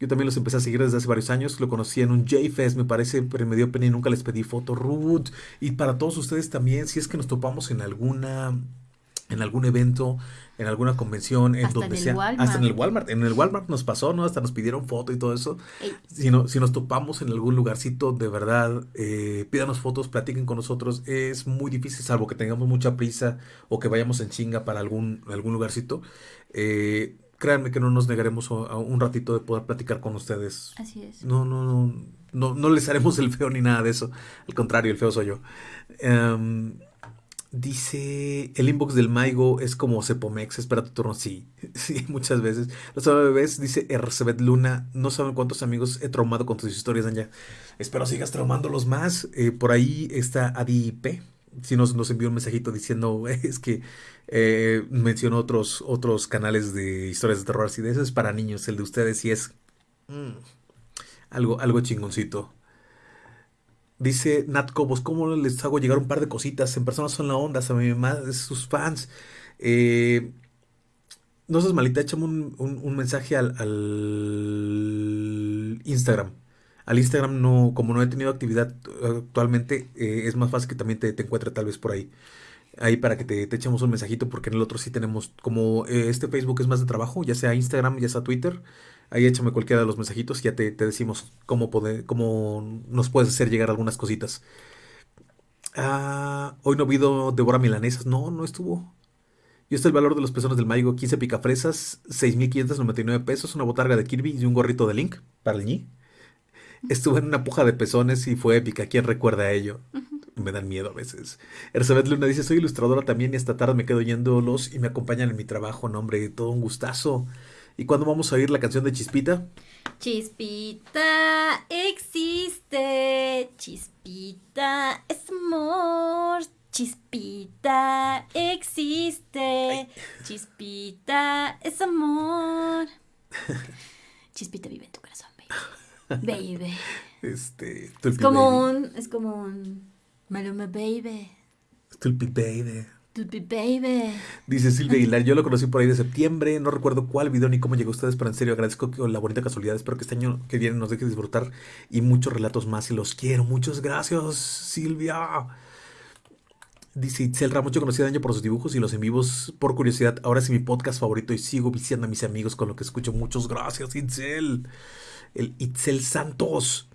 Yo también los empecé a seguir desde hace varios años. Lo conocí en un J-Fest, me parece, pero me dio pena y nunca les pedí foto. Ruth. Y para todos ustedes también, si es que nos topamos en alguna en algún evento, en alguna convención, en donde sea, hasta en el Walmart, en el Walmart nos pasó, ¿no? Hasta nos pidieron foto y todo eso. Si, no, si nos topamos en algún lugarcito, de verdad, eh, pídanos fotos, platiquen con nosotros. Es muy difícil, salvo que tengamos mucha prisa o que vayamos en chinga para algún, algún lugarcito. Eh, créanme que no nos negaremos a, un ratito de poder platicar con ustedes.
Así es.
No, no, no, no, no les haremos el feo ni nada de eso. Al contrario, el feo soy yo. Em, Dice, el inbox del Maigo es como Cepomex, espera tu turno. Sí, sí, muchas veces. Los bebés, dice Ercebet Luna, no saben cuántos amigos he traumado con tus historias, Anja. Espero sigas traumándolos más. Eh, por ahí está Adi P. Si nos, nos envió un mensajito diciendo, es que eh, mencionó otros, otros canales de historias de terror así de eso es para niños. El de ustedes sí es mm, algo, algo chingoncito. Dice Nat Cobos, ¿cómo les hago llegar un par de cositas? En personas son la onda, a mi mamá, sus fans. Eh, no seas malita, échame un, mensaje al, Instagram. Al Instagram no, como no he tenido actividad actualmente, eh, es más fácil que también te, te encuentre tal vez por ahí. Ahí para que te, te echemos un mensajito, porque en el otro sí tenemos, como eh, este Facebook es más de trabajo, ya sea Instagram, ya sea Twitter, ahí échame cualquiera de los mensajitos y ya te, te decimos cómo, poder, cómo nos puedes hacer llegar algunas cositas. Ah, hoy no ha habido Devora Milanesas, no, no estuvo. Y este es el valor de los pezones del Maigo, 15 picafresas, 6.599 pesos, una botarga de Kirby y un gorrito de Link para el ñi. Estuve en una puja de pezones y fue épica, ¿quién recuerda a ello? me dan miedo a veces. Elizabeth Luna dice, soy ilustradora también y esta tarde me quedo yéndolos y me acompañan en mi trabajo, nombre, todo un gustazo. ¿Y cuándo vamos a oír la canción de Chispita?
Chispita existe, chispita es amor, chispita existe, chispita es amor. Chispita vive en tu corazón, baby. Baby.
Este,
es como un, es como un Maluma Baby.
Stupid Baby.
Baby.
Dice Silvia Aguilar, yo lo conocí por ahí de septiembre, no recuerdo cuál video ni cómo llegó a ustedes, pero en serio agradezco la bonita casualidad, espero que este año que viene nos deje disfrutar y muchos relatos más y los quiero, muchas gracias Silvia. Dice Itzel Ramos, yo conocí a por sus dibujos y los en vivos por curiosidad, ahora es mi podcast favorito y sigo viciando a mis amigos con lo que escucho, muchas gracias Itzel. El Itzel Santos.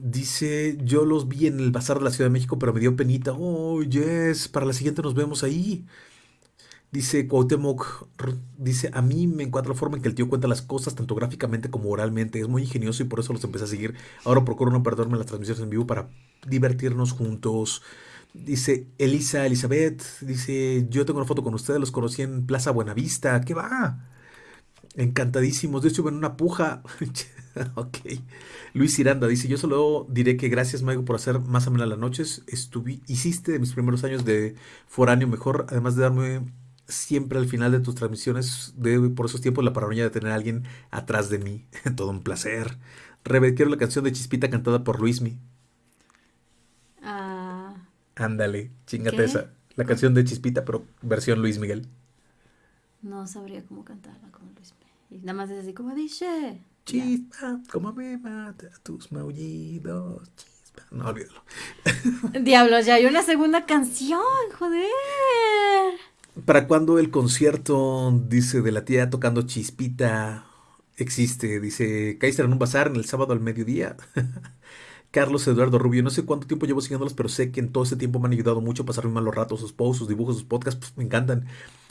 Dice, yo los vi en el Bazar de la Ciudad de México, pero me dio penita. Oh, yes, para la siguiente nos vemos ahí. Dice Cuauhtémoc, dice, a mí me encuentra la forma en que el tío cuenta las cosas, tanto gráficamente como oralmente. Es muy ingenioso y por eso los empecé a seguir. Ahora procuro no perderme las transmisiones en vivo para divertirnos juntos. Dice Elisa Elizabeth, dice, yo tengo una foto con ustedes, los conocí en Plaza Buenavista. ¿Qué va? Encantadísimos. De hecho, en una puja. ok. Luis Iranda dice: Yo solo diré que gracias, Maigo, por hacer más amena las noches. Estuve, hiciste de mis primeros años de foráneo mejor, además de darme siempre al final de tus transmisiones, de por esos tiempos, la paranoia de tener a alguien atrás de mí. Todo un placer. Rebe, quiero la canción de Chispita cantada por Luismi.
Ah.
Ándale, chingate esa. La canción de Chispita, pero versión Luis Miguel.
No sabría cómo cantarla Y nada más es así como dice.
Chispa, como me mata tus maullidos. Chispa. No, olvídalo.
Diablos, ya hay una segunda canción, joder.
¿Para cuándo el concierto, dice, de la tía tocando Chispita existe? Dice, Kaiser en un bazar en el sábado al mediodía. Carlos Eduardo Rubio, no sé cuánto tiempo llevo siguiéndolos, pero sé que en todo ese tiempo me han ayudado mucho a pasar muy malos ratos, sus posts, sus dibujos, sus podcasts, pues, me encantan.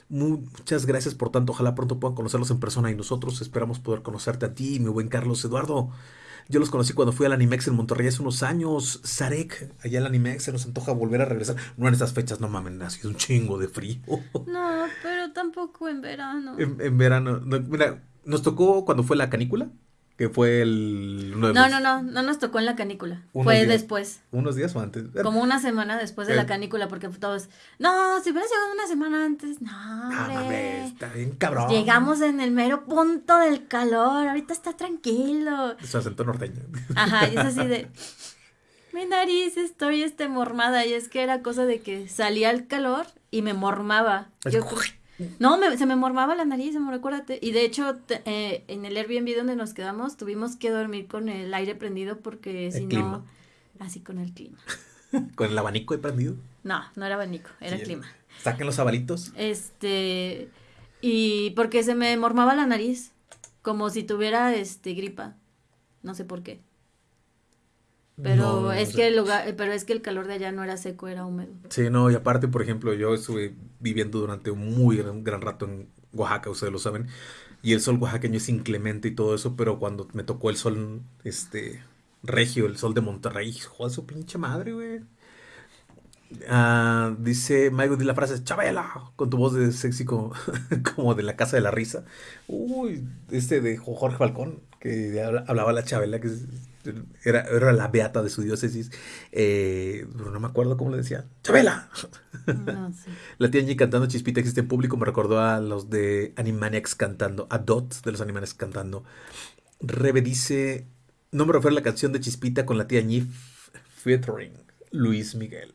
Muchas gracias por tanto. Ojalá pronto puedan conocerlos en persona y nosotros esperamos poder conocerte a ti, mi buen Carlos Eduardo. Yo los conocí cuando fui al Animex en Monterrey hace unos años. Sarek, allá al Animex, se nos antoja volver a regresar. No en estas fechas, no mamen, ha sido un chingo de frío.
No, pero tampoco en verano.
En, verano. mira, nos tocó cuando fue la canícula que fue el...
no, no, no, no nos tocó en la canícula. fue después.
¿Unos días o antes?
Como una semana después de la canícula, porque todos, no, si hubieras llegado una semana antes, no, hombre.
está bien cabrón.
Llegamos en el mero punto del calor, ahorita está tranquilo.
Su acento norteño.
Ajá, y es así de... Mi nariz, estoy este mormada, y es que era cosa de que salía el calor y me mormaba. Yo, no, se me mormaba la nariz, me recuérdate. Y de hecho, eh, en el Airbnb donde nos quedamos, tuvimos que dormir con el aire prendido porque si no. Así con el clima.
¿Con el abanico de prendido?
No, no era abanico, era clima.
¿Saquen los abalitos?
Este. Y porque se me mormaba la nariz. Como si tuviera este gripa. No sé por qué. Pero es que el lugar, pero es que el calor de allá no era seco, era húmedo.
Sí, no, y aparte, por ejemplo, yo estuve viviendo durante un muy gran, rato en Oaxaca, ustedes lo saben, y el sol oaxaqueño es inclemente y todo eso, pero cuando me tocó el sol, este, regio, el sol de Monterrey, joder, su pinche madre, güey. Ah, dice Maigo la frase Chabela con tu voz de sexy como, como, de la casa de la risa. Uy, este de Jorge Falcón, que hablaba la Chabela, que era, era la beata de su diócesis. Eh, pero no me acuerdo cómo le decía. ¡Chabela! La tía Angie cantando Chispita existe en público me recordó a los de Animaniacs cantando, a Dot de los Animaniacs cantando. Rebe dice, no me refiero a la canción de Chispita con la tía Angie featuring Luis Miguel.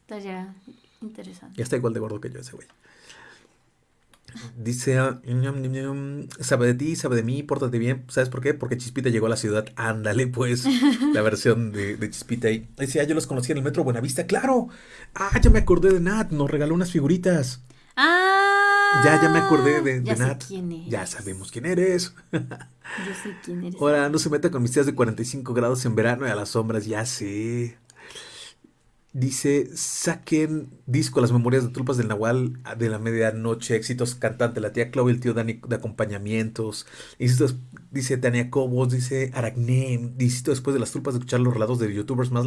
Está ya interesante.
Ya está igual de gordo que yo ese güey. Dice, ah, ñam, ñam, ñam, sabe de ti, sabe de mí, pórtate bien. ¿Sabes por qué? Porque Chispita llegó a la ciudad. Ándale, pues, la versión de, de Chispita ahí. Dice, ah, yo los conocí en el metro Buenavista, claro. Ah, ya me acordé de Nat, nos regaló unas figuritas.
Ah.
Ya, ya me acordé de,
ya
de
sé
Nat.
quién eres.
Ya sabemos quién eres.
Yo sé quién eres.
Ahora, no se meta con mis tías de 45 grados en verano y a las sombras, ya sé. Dice, saquen disco Las Memorias de Tulpas del Nahual de la medianoche, éxitos cantante, la tía Chloe, el tío Dani de acompañamientos. Insisto, dice Tania Cobos, dice Aracné, insisto, después de las tulpas de escuchar los relatos de youtubers más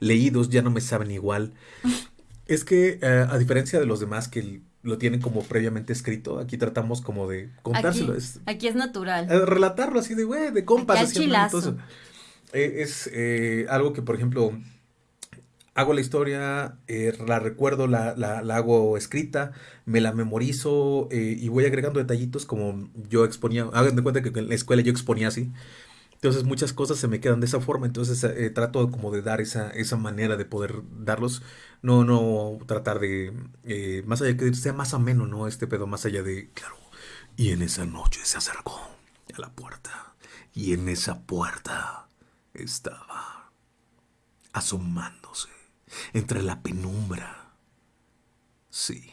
leídos, ya no me saben igual. Es que, eh, a diferencia de los demás que lo tienen como previamente escrito, aquí tratamos como de contárselo.
Aquí,
Es,
aquí es natural.
eh, relatarlo así de, güey, de compas.
Aquí al chilazo.
Eh, es eh, algo que, por ejemplo, hago la historia, eh, la recuerdo, la, la- hago escrita, me la memorizo eh, y voy agregando detallitos como yo exponía. Hagan de cuenta que en la escuela yo exponía así. Entonces muchas cosas se me quedan de esa forma, entonces eh, trato como de dar esa, esa manera de poder darlos, no, no tratar de, más allá que sea más ameno, ¿no? Este pedo, más allá de, claro, y en esa noche se acercó a la puerta, y en esa puerta estaba asomándose entre la penumbra. Sí,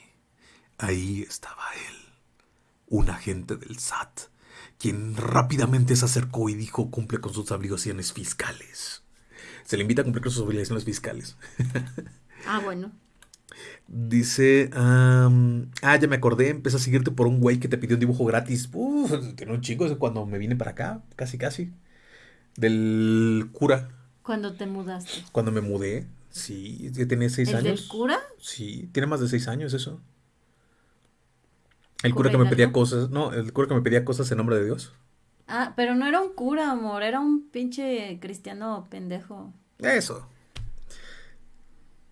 ahí estaba él, un agente del SAT, quien rápidamente se acercó y dijo cumple con sus obligaciones fiscales. Se le invita a cumplir con sus obligaciones fiscales.
Ah, bueno.
Dice, ah, ya me acordé, empecé a seguirte por un güey que te pidió un dibujo gratis. Uf, tiene un chico ese cuando me vine para acá, casi casi. Del cura,
Cuando te mudaste.
cuando me mudé. Sí, ya tenía seis
¿El
años.
del cura?
Sí, tiene más de seis años eso. El
¿Cura
cura que me pedía cosas, no, el cura que me pedía cosas en nombre de Dios.
Ah, pero no era un cura, amor. Era un pinche cristiano pendejo.
Eso.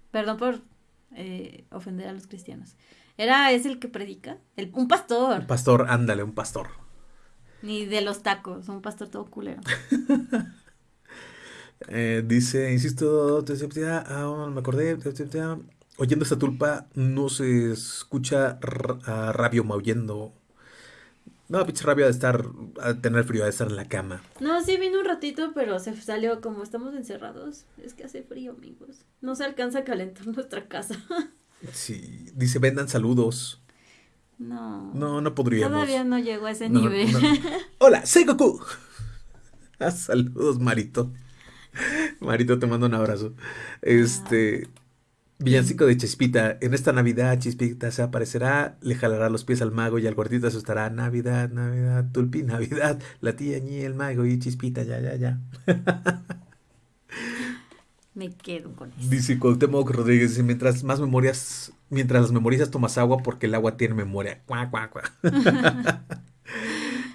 Perdón por eh, ofender a los cristianos. Era, es el que predica. El, un pastor.
Un pastor, ándale, un pastor.
Ni de los tacos. Un pastor todo culero.
Eh, dice, insisto, ah, me acordé, oyendo esta tulpa no se escucha a rabio maullendo. No, pinche rabio de estar, a tener frío, de estar en la cama.
No, sí vino un ratito, pero se salió como estamos encerrados. Es que hace frío, amigos. No se alcanza a calentar nuestra casa.
Sí, dice, vendan saludos.
No.
No, no podríamos.
Todavía no llegó a ese
No,
nivel.
no. Hola, soy Goku. Ah, saludos, Marito. Marito, te mando un abrazo. Este, villancico de Chispita. En esta Navidad, Chispita se aparecerá, le jalará los pies al mago y al gordito asustará. Navidad, Navidad, Tulpi, Navidad. La tía Ñi, el mago y Chispita, ya, ya, ya.
Me quedo con eso.
Dice Cuauhtémoc Rodríguez, dice, mientras más memorias, mientras las memorizas tomas agua porque el agua tiene memoria. Cuá, cuá, cuá.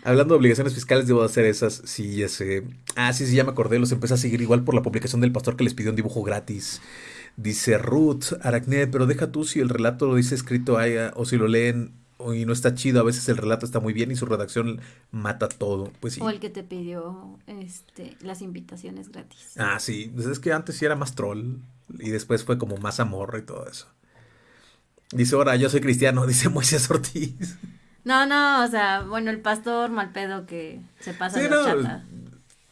Hablando de obligaciones fiscales, debo hacer esas. Sí, ya sé. Ah, sí, sí, ya me acordé. Los empecé a seguir igual por la publicación del pastor que les pidió un dibujo gratis. Dice Ruth, Aracné, pero deja tú si el relato lo dice escrito ah, o si lo leen y no está chido. A veces el relato está muy bien y su redacción mata todo. Pues sí.
O el que te pidió este, las invitaciones gratis.
Ah, sí. Pues es que antes sí era más troll y después fue como más amor y todo eso. Dice, ahora yo soy cristiano, dice Moisés Ortiz.
No, no, o sea, bueno, el pastor mal pedo que se pasa
Sí,
de
no,
chata.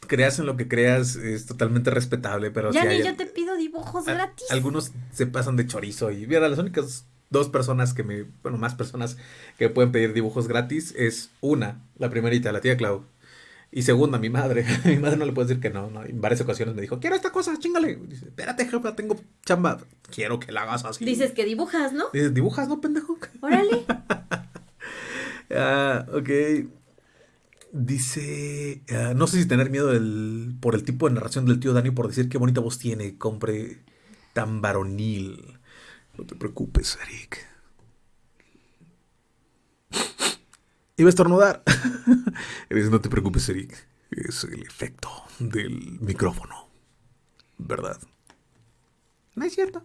creas en lo que creas, es totalmente respetable, pero
Ya
sí
ni
hay-
yo te pido dibujos
a-
gratis.
algunos se pasan de chorizo y mira, las únicas dos personas que me, bueno, más personas que pueden pedir dibujos gratis es una, la primerita, la tía Clau. Y segunda, mi madre. mi madre no le puede decir que no, ¿no? En varias ocasiones me dijo, quiero esta cosa, chingale. Dice, espérate, jefa, tengo chamba. Quiero que la hagas así.
Dices que dibujas, ¿no?
Dices, dibujas, ¿no, pendejo?
Órale.
Ah, ok. Dice, ah, no sé si tener miedo del, por el tipo de narración del tío Dani por decir qué bonita voz tiene, compre tan varonil. No te preocupes, Eric. Iba a estornudar. No te preocupes, Eric. Es el efecto del micrófono. ¿Verdad? No es cierto.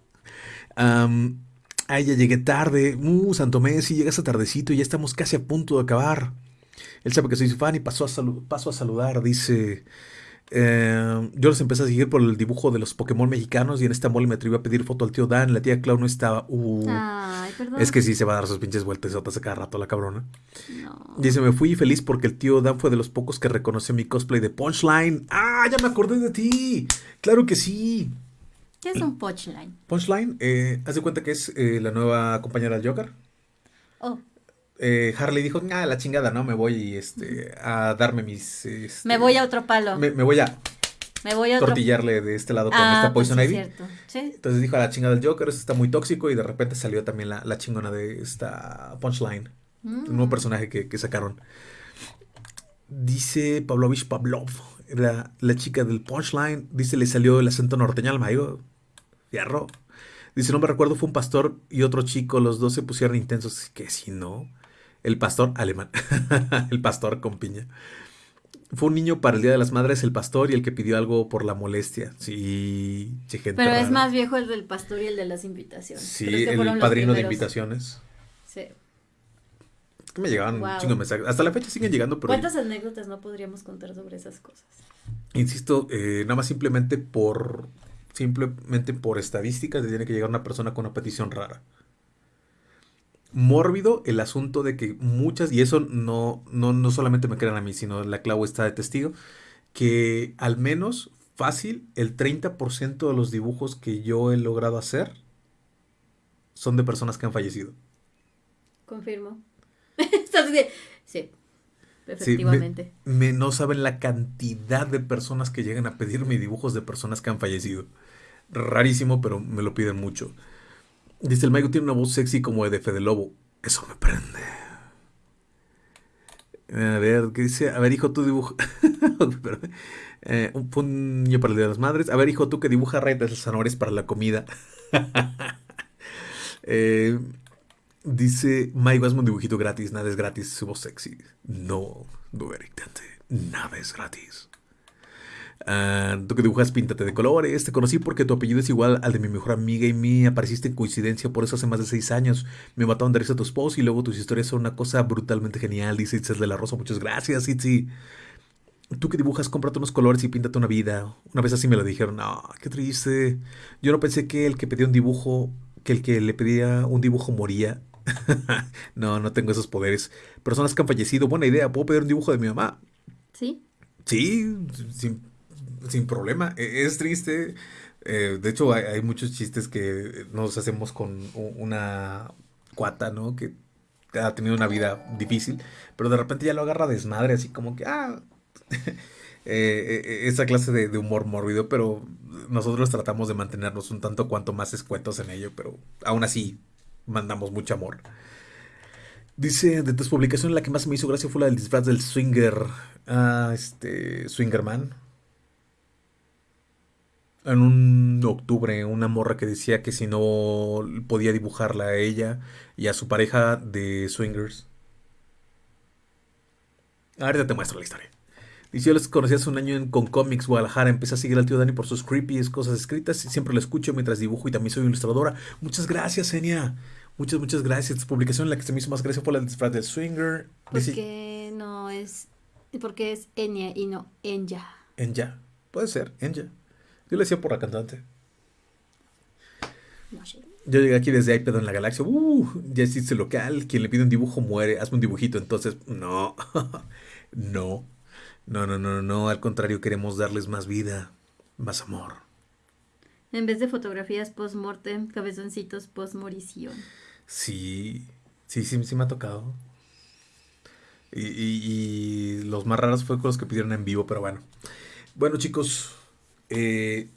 Ay, ya llegué tarde. Uh, Santo Messi, llegas a tardecito y ya estamos casi a punto de acabar. Él sabe que soy su fan y pasó a, paso a saludar, dice Eh, yo los empecé a seguir por el dibujo de los Pokémon mexicanos y en esta mole me atreví a pedir foto al tío Dan. La tía Clau no estaba. Uh,
Ay, perdón.
es que sí se va a dar sus pinches vueltas a cada rato la cabrona.
No.
Dice, me fui feliz porque el tío Dan fue de los pocos que reconoció mi cosplay de Punchline. ¡Ah, ya me acordé de ti! ¡Claro que sí!
¿Qué es un punchline?
Punchline, eh, haz de cuenta que es eh, la nueva compañera del Joker.
Oh,
Eh, Harley dijo, ah, la chingada, ¿no? Me voy este, a darme mis... este,
me voy a otro palo.
me, me voy a
Me voy a otro
tortillarle de este lado con
Ah,
esta
pues
Poison
sí,
Ivy.
cierto. Sí.
Entonces dijo a la chingada del Joker, esto está muy tóxico y de repente salió también la, la chingona de esta Punchline,
Mm.
un nuevo personaje que, que sacaron. Dice Pavlovich Pavlov, la, la chica del Punchline, dice le salió el acento norteño al mayo, fierro. Dice, no me recuerdo, fue un pastor y otro chico, los dos se pusieron intensos, que si no, el pastor alemán, el pastor con piña. Fue un niño para el Día de las Madres, el pastor y el que pidió algo por la molestia. Sí, gente
Pero es más viejo el del pastor y el de las invitaciones.
Sí,
Creo que
el padrino de invitaciones.
Sí.
Me llegaban un
Wow.
chingo de mensajes. Hasta la fecha siguen llegando, pero
¿Cuántas anécdotas no podríamos contar sobre esas cosas?
insisto, eh, nada más simplemente por simplemente por estadísticas te tiene que llegar una persona con una petición rara. Mórbido el asunto de que muchas, y eso no, no, no solamente me crean a mí, sino la Clau está de testigo, que al menos fácil el 30% de los dibujos que yo he logrado hacer son de personas que han fallecido.
Confirmo. Sí, efectivamente.
Me, no saben la cantidad de personas que llegan a pedirme dibujos de personas que han fallecido. Rarísimo, pero me lo piden mucho. Dice el Maigo tiene una voz sexy como de Fede Lobo. Eso me prende. A ver, ¿qué dice? A ver, hijo, tú dibuja. Eh, un, niño para el Día de las Madres. A ver, hijo, tú que dibuja rayas de zanahorias para la comida. Eh, dice Maigo, hazme un dibujito gratis. Nada es gratis, su voz sexy. No, Eric Dante. Nada es gratis. Ah, tú que dibujas, píntate de colores. Te conocí porque tu apellido es igual al de mi mejor amiga y mí. Apareciste en coincidencia, por eso hace más de seis años. Me mataron de risa tus posts y luego tus historias son una cosa brutalmente genial. Dice Itzel de la Rosa. Muchas gracias, Itzi. Tú que dibujas, cómprate unos colores y píntate una vida. Una vez así me lo dijeron. No, qué triste. Yo no pensé que el que pedía un dibujo, que el que le pedía un dibujo moría. no, no tengo esos poderes. Personas que han fallecido, buena idea. ¿Puedo pedir un dibujo de mi mamá?
¿Sí?
Sí, sin, sin problema. E- Es triste. Eh, de hecho, hay, muchos chistes que nos hacemos con una cuata, ¿no? Que ha tenido una vida difícil, pero de repente ya lo agarra desmadre, así como que, ah, eh, eh, esa clase de, de humor mórbido, pero nosotros tratamos de mantenernos un tanto cuanto más escuetos en ello, pero aún así mandamos mucho amor. Dice, de tus publicaciones la que más me hizo gracia fue la del disfraz del swinger, ah, este, Swingerman. En un octubre, una morra que decía que si no podía dibujarla a ella y a su pareja de swingers. Ahorita te muestro la historia. Dice, yo les conocí hace un año en, con Comics Guadalajara. Empecé a seguir al tío Dani por sus creepy cosas escritas y siempre lo escucho mientras dibujo y también soy ilustradora. Muchas gracias, Enya. Muchas, muchas gracias. Tu publicación, la que se me hizo más gracia fue la disfraz del swinger. Dice,
Porque no es... Porque es Enya y no Enya.
Enya. Puede ser, Enya. Yo le decía por la cantante. Yo llegué aquí desde iPad en la galaxia. Uh, ya existe local. Quien le pide un dibujo muere. Hazme un dibujito. Entonces, no. no. No, no, no, no. Al contrario, queremos darles más vida, más amor.
En vez de fotografías post-mortem, cabezoncitos post-morición.
Sí, sí, sí, sí me ha tocado. Y, y- y los más raros fue con los que pidieron en vivo, pero bueno. Bueno, chicos, eh,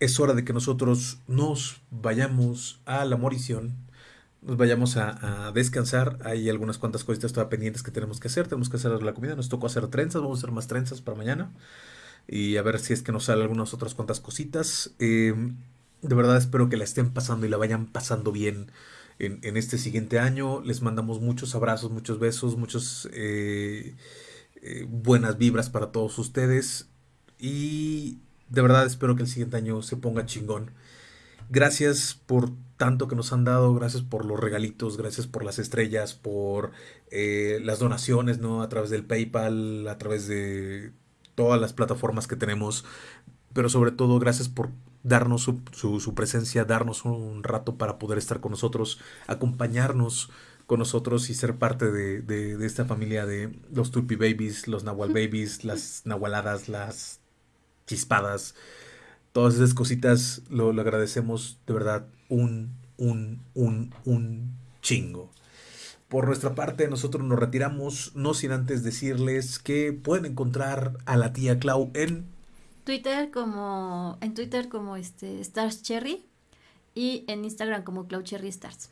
es hora de que nosotros nos vayamos a la morición, nos vayamos a, descansar. Hay algunas cuantas cositas todavía pendientes que tenemos que hacer. Tenemos que hacer la comida, nos tocó hacer trenzas, vamos a hacer más trenzas para mañana. Y a ver si es que nos salen algunas otras cuantas cositas. Eh, de verdad espero que la estén pasando y la vayan pasando bien en, este siguiente año. Les mandamos muchos abrazos, muchos besos, muchos eh, eh, buenas vibras para todos ustedes. Y de verdad espero que el siguiente año se ponga chingón. Gracias por tanto que nos han dado, gracias por los regalitos, gracias por las estrellas, por eh, las donaciones, ¿no? A través del PayPal, a través de todas las plataformas que tenemos, pero sobre todo gracias por darnos su, su, presencia, darnos un rato para poder estar con nosotros, acompañarnos con nosotros y ser parte de, de, esta familia de los Tulpi Babies, los Nahual Babies, las Nahualadas, las chispadas, todas esas cositas lo, lo agradecemos de verdad un, un, un, un chingo. Por nuestra parte, nosotros nos retiramos, no sin antes decirles que pueden encontrar a la tía Clau en
Twitter como en Twitter como este Stars Cherry y en Instagram como Clau Cherry Stars.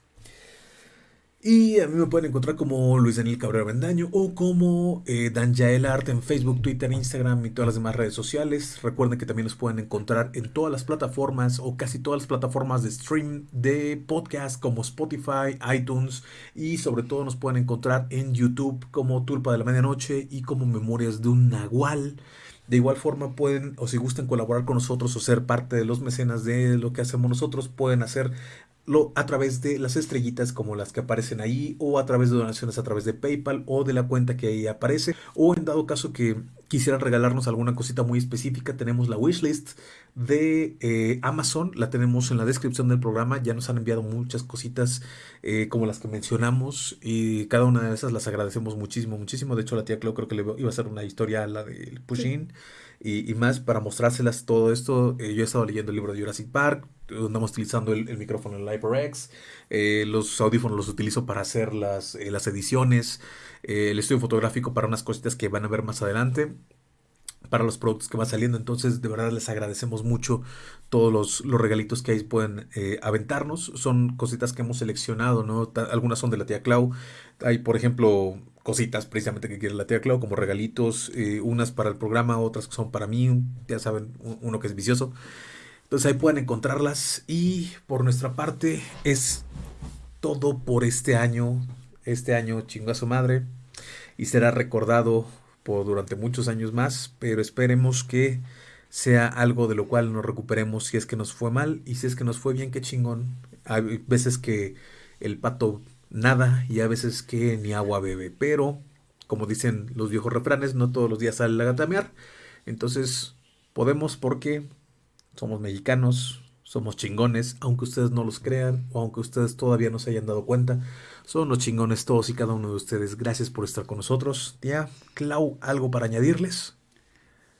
Y a mí me pueden encontrar como Luis Daniel Cabrera Bendaño o como eh, Dan Jael Art en Facebook, Twitter, Instagram y todas las demás redes sociales. Recuerden que también nos pueden encontrar en todas las plataformas o casi todas las plataformas de stream de podcast como Spotify, iTunes y sobre todo nos pueden encontrar en YouTube como Tulpa de la Medianoche y como Memorias de un Nahual. De igual forma pueden, o si gustan colaborar con nosotros o ser parte de los mecenas de lo que hacemos nosotros, pueden hacer a través de las estrellitas como las que aparecen ahí o a través de donaciones a través de PayPal o de la cuenta que ahí aparece. O en dado caso que quisieran regalarnos alguna cosita muy específica tenemos la wishlist de eh, Amazon. La tenemos en la descripción del programa. Ya nos han enviado muchas cositas eh, como las que mencionamos y cada una de esas las agradecemos muchísimo muchísimo. De hecho la tía Clau creo que le iba a hacer una historia a la del Pushin y, más para mostrárselas todo esto. Eh, yo he estado leyendo el libro de Jurassic Park andamos utilizando el, micrófono en HyperX, eh, los audífonos los utilizo para hacer las, eh, las ediciones, eh, el estudio fotográfico para unas cositas que van a ver más adelante, para los productos que van saliendo, entonces de verdad les agradecemos mucho todos los, los regalitos que ahí pueden aventarnos, son cositas que hemos seleccionado, ¿no? algunas son de la tía Clau, hay por ejemplo cositas precisamente que quiere la tía Clau, como regalitos, unas para el programa, otras que son para mí, ya saben, uno que es vicioso. Entonces ahí pueden encontrarlas. Y por nuestra parte es todo por este año. Este año chingo a su madre. Y será recordado por durante muchos años más. Pero esperemos que sea algo de lo cual nos recuperemos si es que nos fue mal. Y si es que nos fue bien, qué chingón. Hay veces que el pato nada y a veces que ni agua bebe. Pero, como dicen los viejos refranes, no todos los días sale la gatamear. Entonces, podemos porque somos mexicanos, somos chingones, aunque ustedes no los crean o aunque ustedes todavía no se hayan dado cuenta. Son los chingones todos y cada uno de ustedes. Gracias por estar con nosotros. Tía, Clau, ¿algo para añadirles?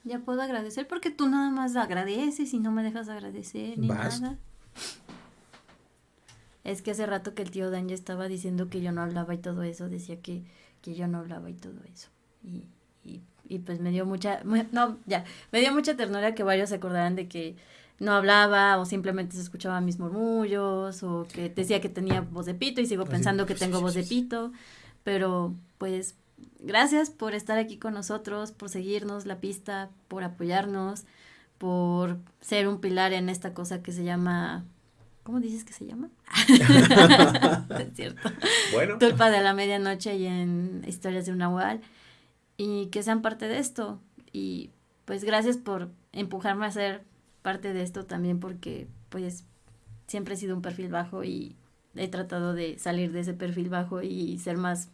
Ya puedo agradecer porque tú nada más agradeces y no me dejas agradecer ni nada. Es que hace rato que el tío Dan ya estaba diciendo que yo no hablaba y todo eso, decía que, que yo no hablaba y todo eso. Y, y y pues me dio mucha, no, ya, me dio mucha ternura que varios se acordaran de que no hablaba o simplemente se escuchaban mis murmullos o que decía que tenía voz de pito y sigo pensando que tengo voz de pito, pero pues gracias por estar aquí con nosotros, por seguirnos la pista, por apoyarnos, por ser un pilar en esta cosa que se llama ¿Cómo dices que se llama? es cierto. Bueno. Tulpa de la medianoche y en Historias de un Nahual y que sean parte de esto. Y pues gracias por empujarme a ser parte de esto también porque pues siempre he sido un perfil bajo y he tratado de salir de ese perfil bajo y ser más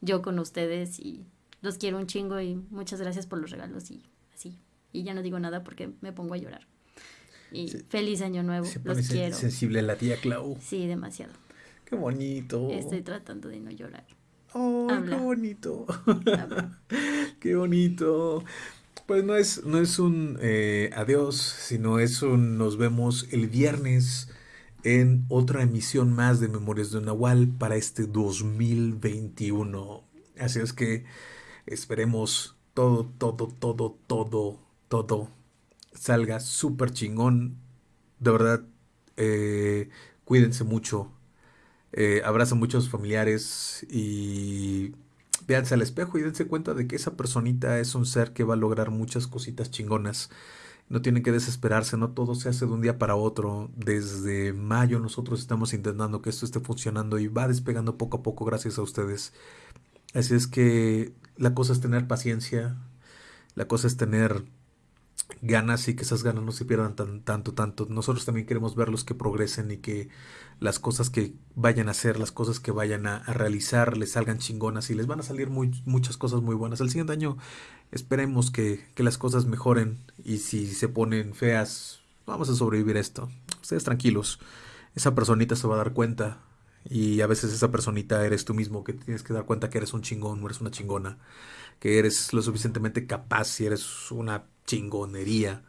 yo con ustedes y los quiero un chingo y muchas gracias por los regalos y así. Y ya no digo nada porque me pongo a llorar. Y feliz año nuevo, los quiero.
sensible la tía Clau.
Sí, demasiado.
Qué bonito.
Estoy tratando de no llorar.
¡Oh, qué bonito! ¡Qué bonito! Pues no es, no es un eh, adiós, sino es un nos vemos el viernes en otra emisión más de Memorias de Nahual para este 2021. Así es que esperemos todo, todo, todo, todo, todo salga súper chingón. De verdad, eh, cuídense mucho, eh, abrazan muchos familiares y véanse al espejo y dense cuenta de que esa personita es un ser que va a lograr muchas cositas chingonas. No tienen que desesperarse, no todo se hace de un día para otro. Desde mayo nosotros estamos intentando que esto esté funcionando y va despegando poco a poco gracias a ustedes. Así es que la cosa es tener paciencia, la cosa es tener ganas y que esas ganas no se pierdan tan, tanto, tanto. Nosotros también queremos verlos que progresen y que las cosas que vayan a hacer, las cosas que vayan a, realizar, les salgan chingonas y les van a salir muy, muchas cosas muy buenas. El siguiente año esperemos que, que las cosas mejoren y si se ponen feas, vamos a sobrevivir esto. Ustedes tranquilos, esa personita se va a dar cuenta y a veces esa personita eres tú mismo que tienes que dar cuenta que eres un chingón, eres una chingona, que eres lo suficientemente capaz y eres una chingonería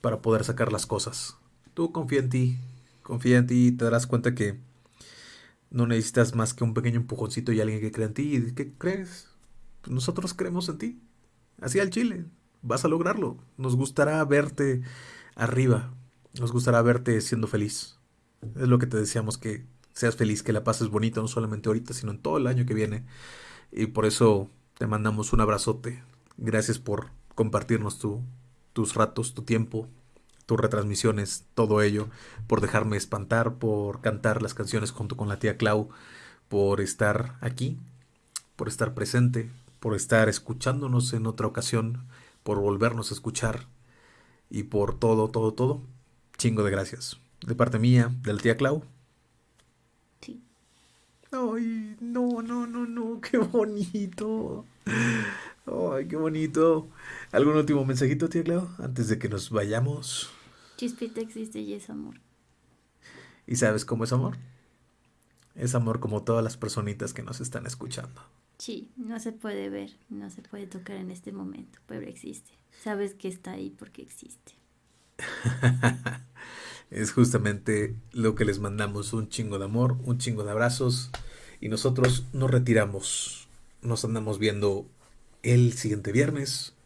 para poder sacar las cosas. Tú confía en ti, confía en ti y te darás cuenta que no necesitas más que un pequeño empujoncito y alguien que cree en ti. ¿Y qué crees? Pues nosotros creemos en ti. Así al chile. Vas a lograrlo. Nos gustará verte arriba. Nos gustará verte siendo feliz. Es lo que te deseamos que seas feliz, que la pases bonito, no solamente ahorita, sino en todo el año que viene. Y por eso te mandamos un abrazote. Gracias por compartirnos tu, tus ratos, tu tiempo, tus retransmisiones, todo ello, por dejarme espantar, por cantar las canciones junto con la tía Clau, por estar aquí, por estar presente, por estar escuchándonos en otra ocasión, por volvernos a escuchar y por todo, todo, todo. Chingo de gracias. De parte mía, de la tía Clau, Ay, no, no, no, no, qué bonito. Ay, qué bonito. ¿Algún último mensajito, tía Clau, antes de que nos vayamos?
Chispita existe y es amor.
¿Y sabes cómo es amor? Es amor como todas las personitas que nos están escuchando.
Sí, no se puede ver, no se puede tocar en este momento, pero existe. Sabes que está ahí porque existe.
es justamente lo que les mandamos, un chingo de amor, un chingo de abrazos y nosotros nos retiramos. Nos andamos viendo el siguiente viernes.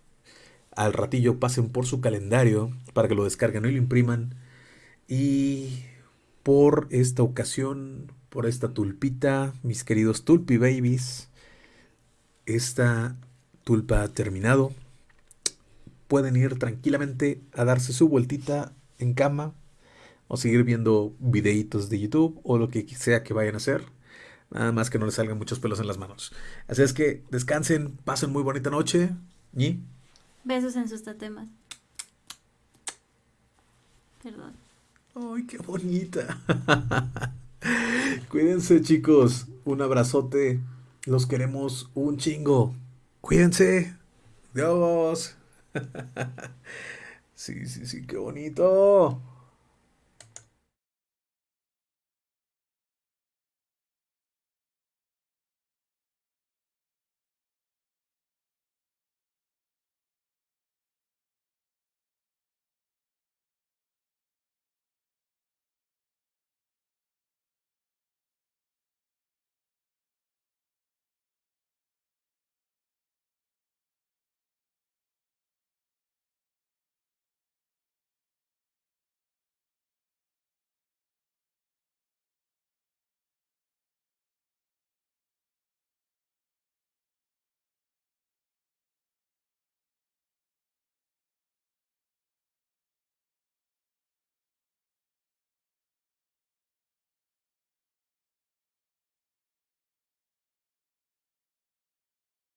Al ratillo pasen por su calendario para que lo descarguen y lo impriman. Y por esta ocasión, por esta tulpita, mis queridos tulpi babies, esta tulpa ha terminado. Pueden ir tranquilamente a darse su vueltita en cama o seguir viendo videitos de YouTube o lo que sea que vayan a hacer. Nada más que no les salgan muchos pelos en las manos. Así es que descansen, pasen muy bonita noche. Y
besos en sus tatemas. Perdón.
Ay, qué bonita. Cuídense, chicos. Un abrazote. Los queremos un chingo. Cuídense. Dios. sí, sí, sí, qué bonito.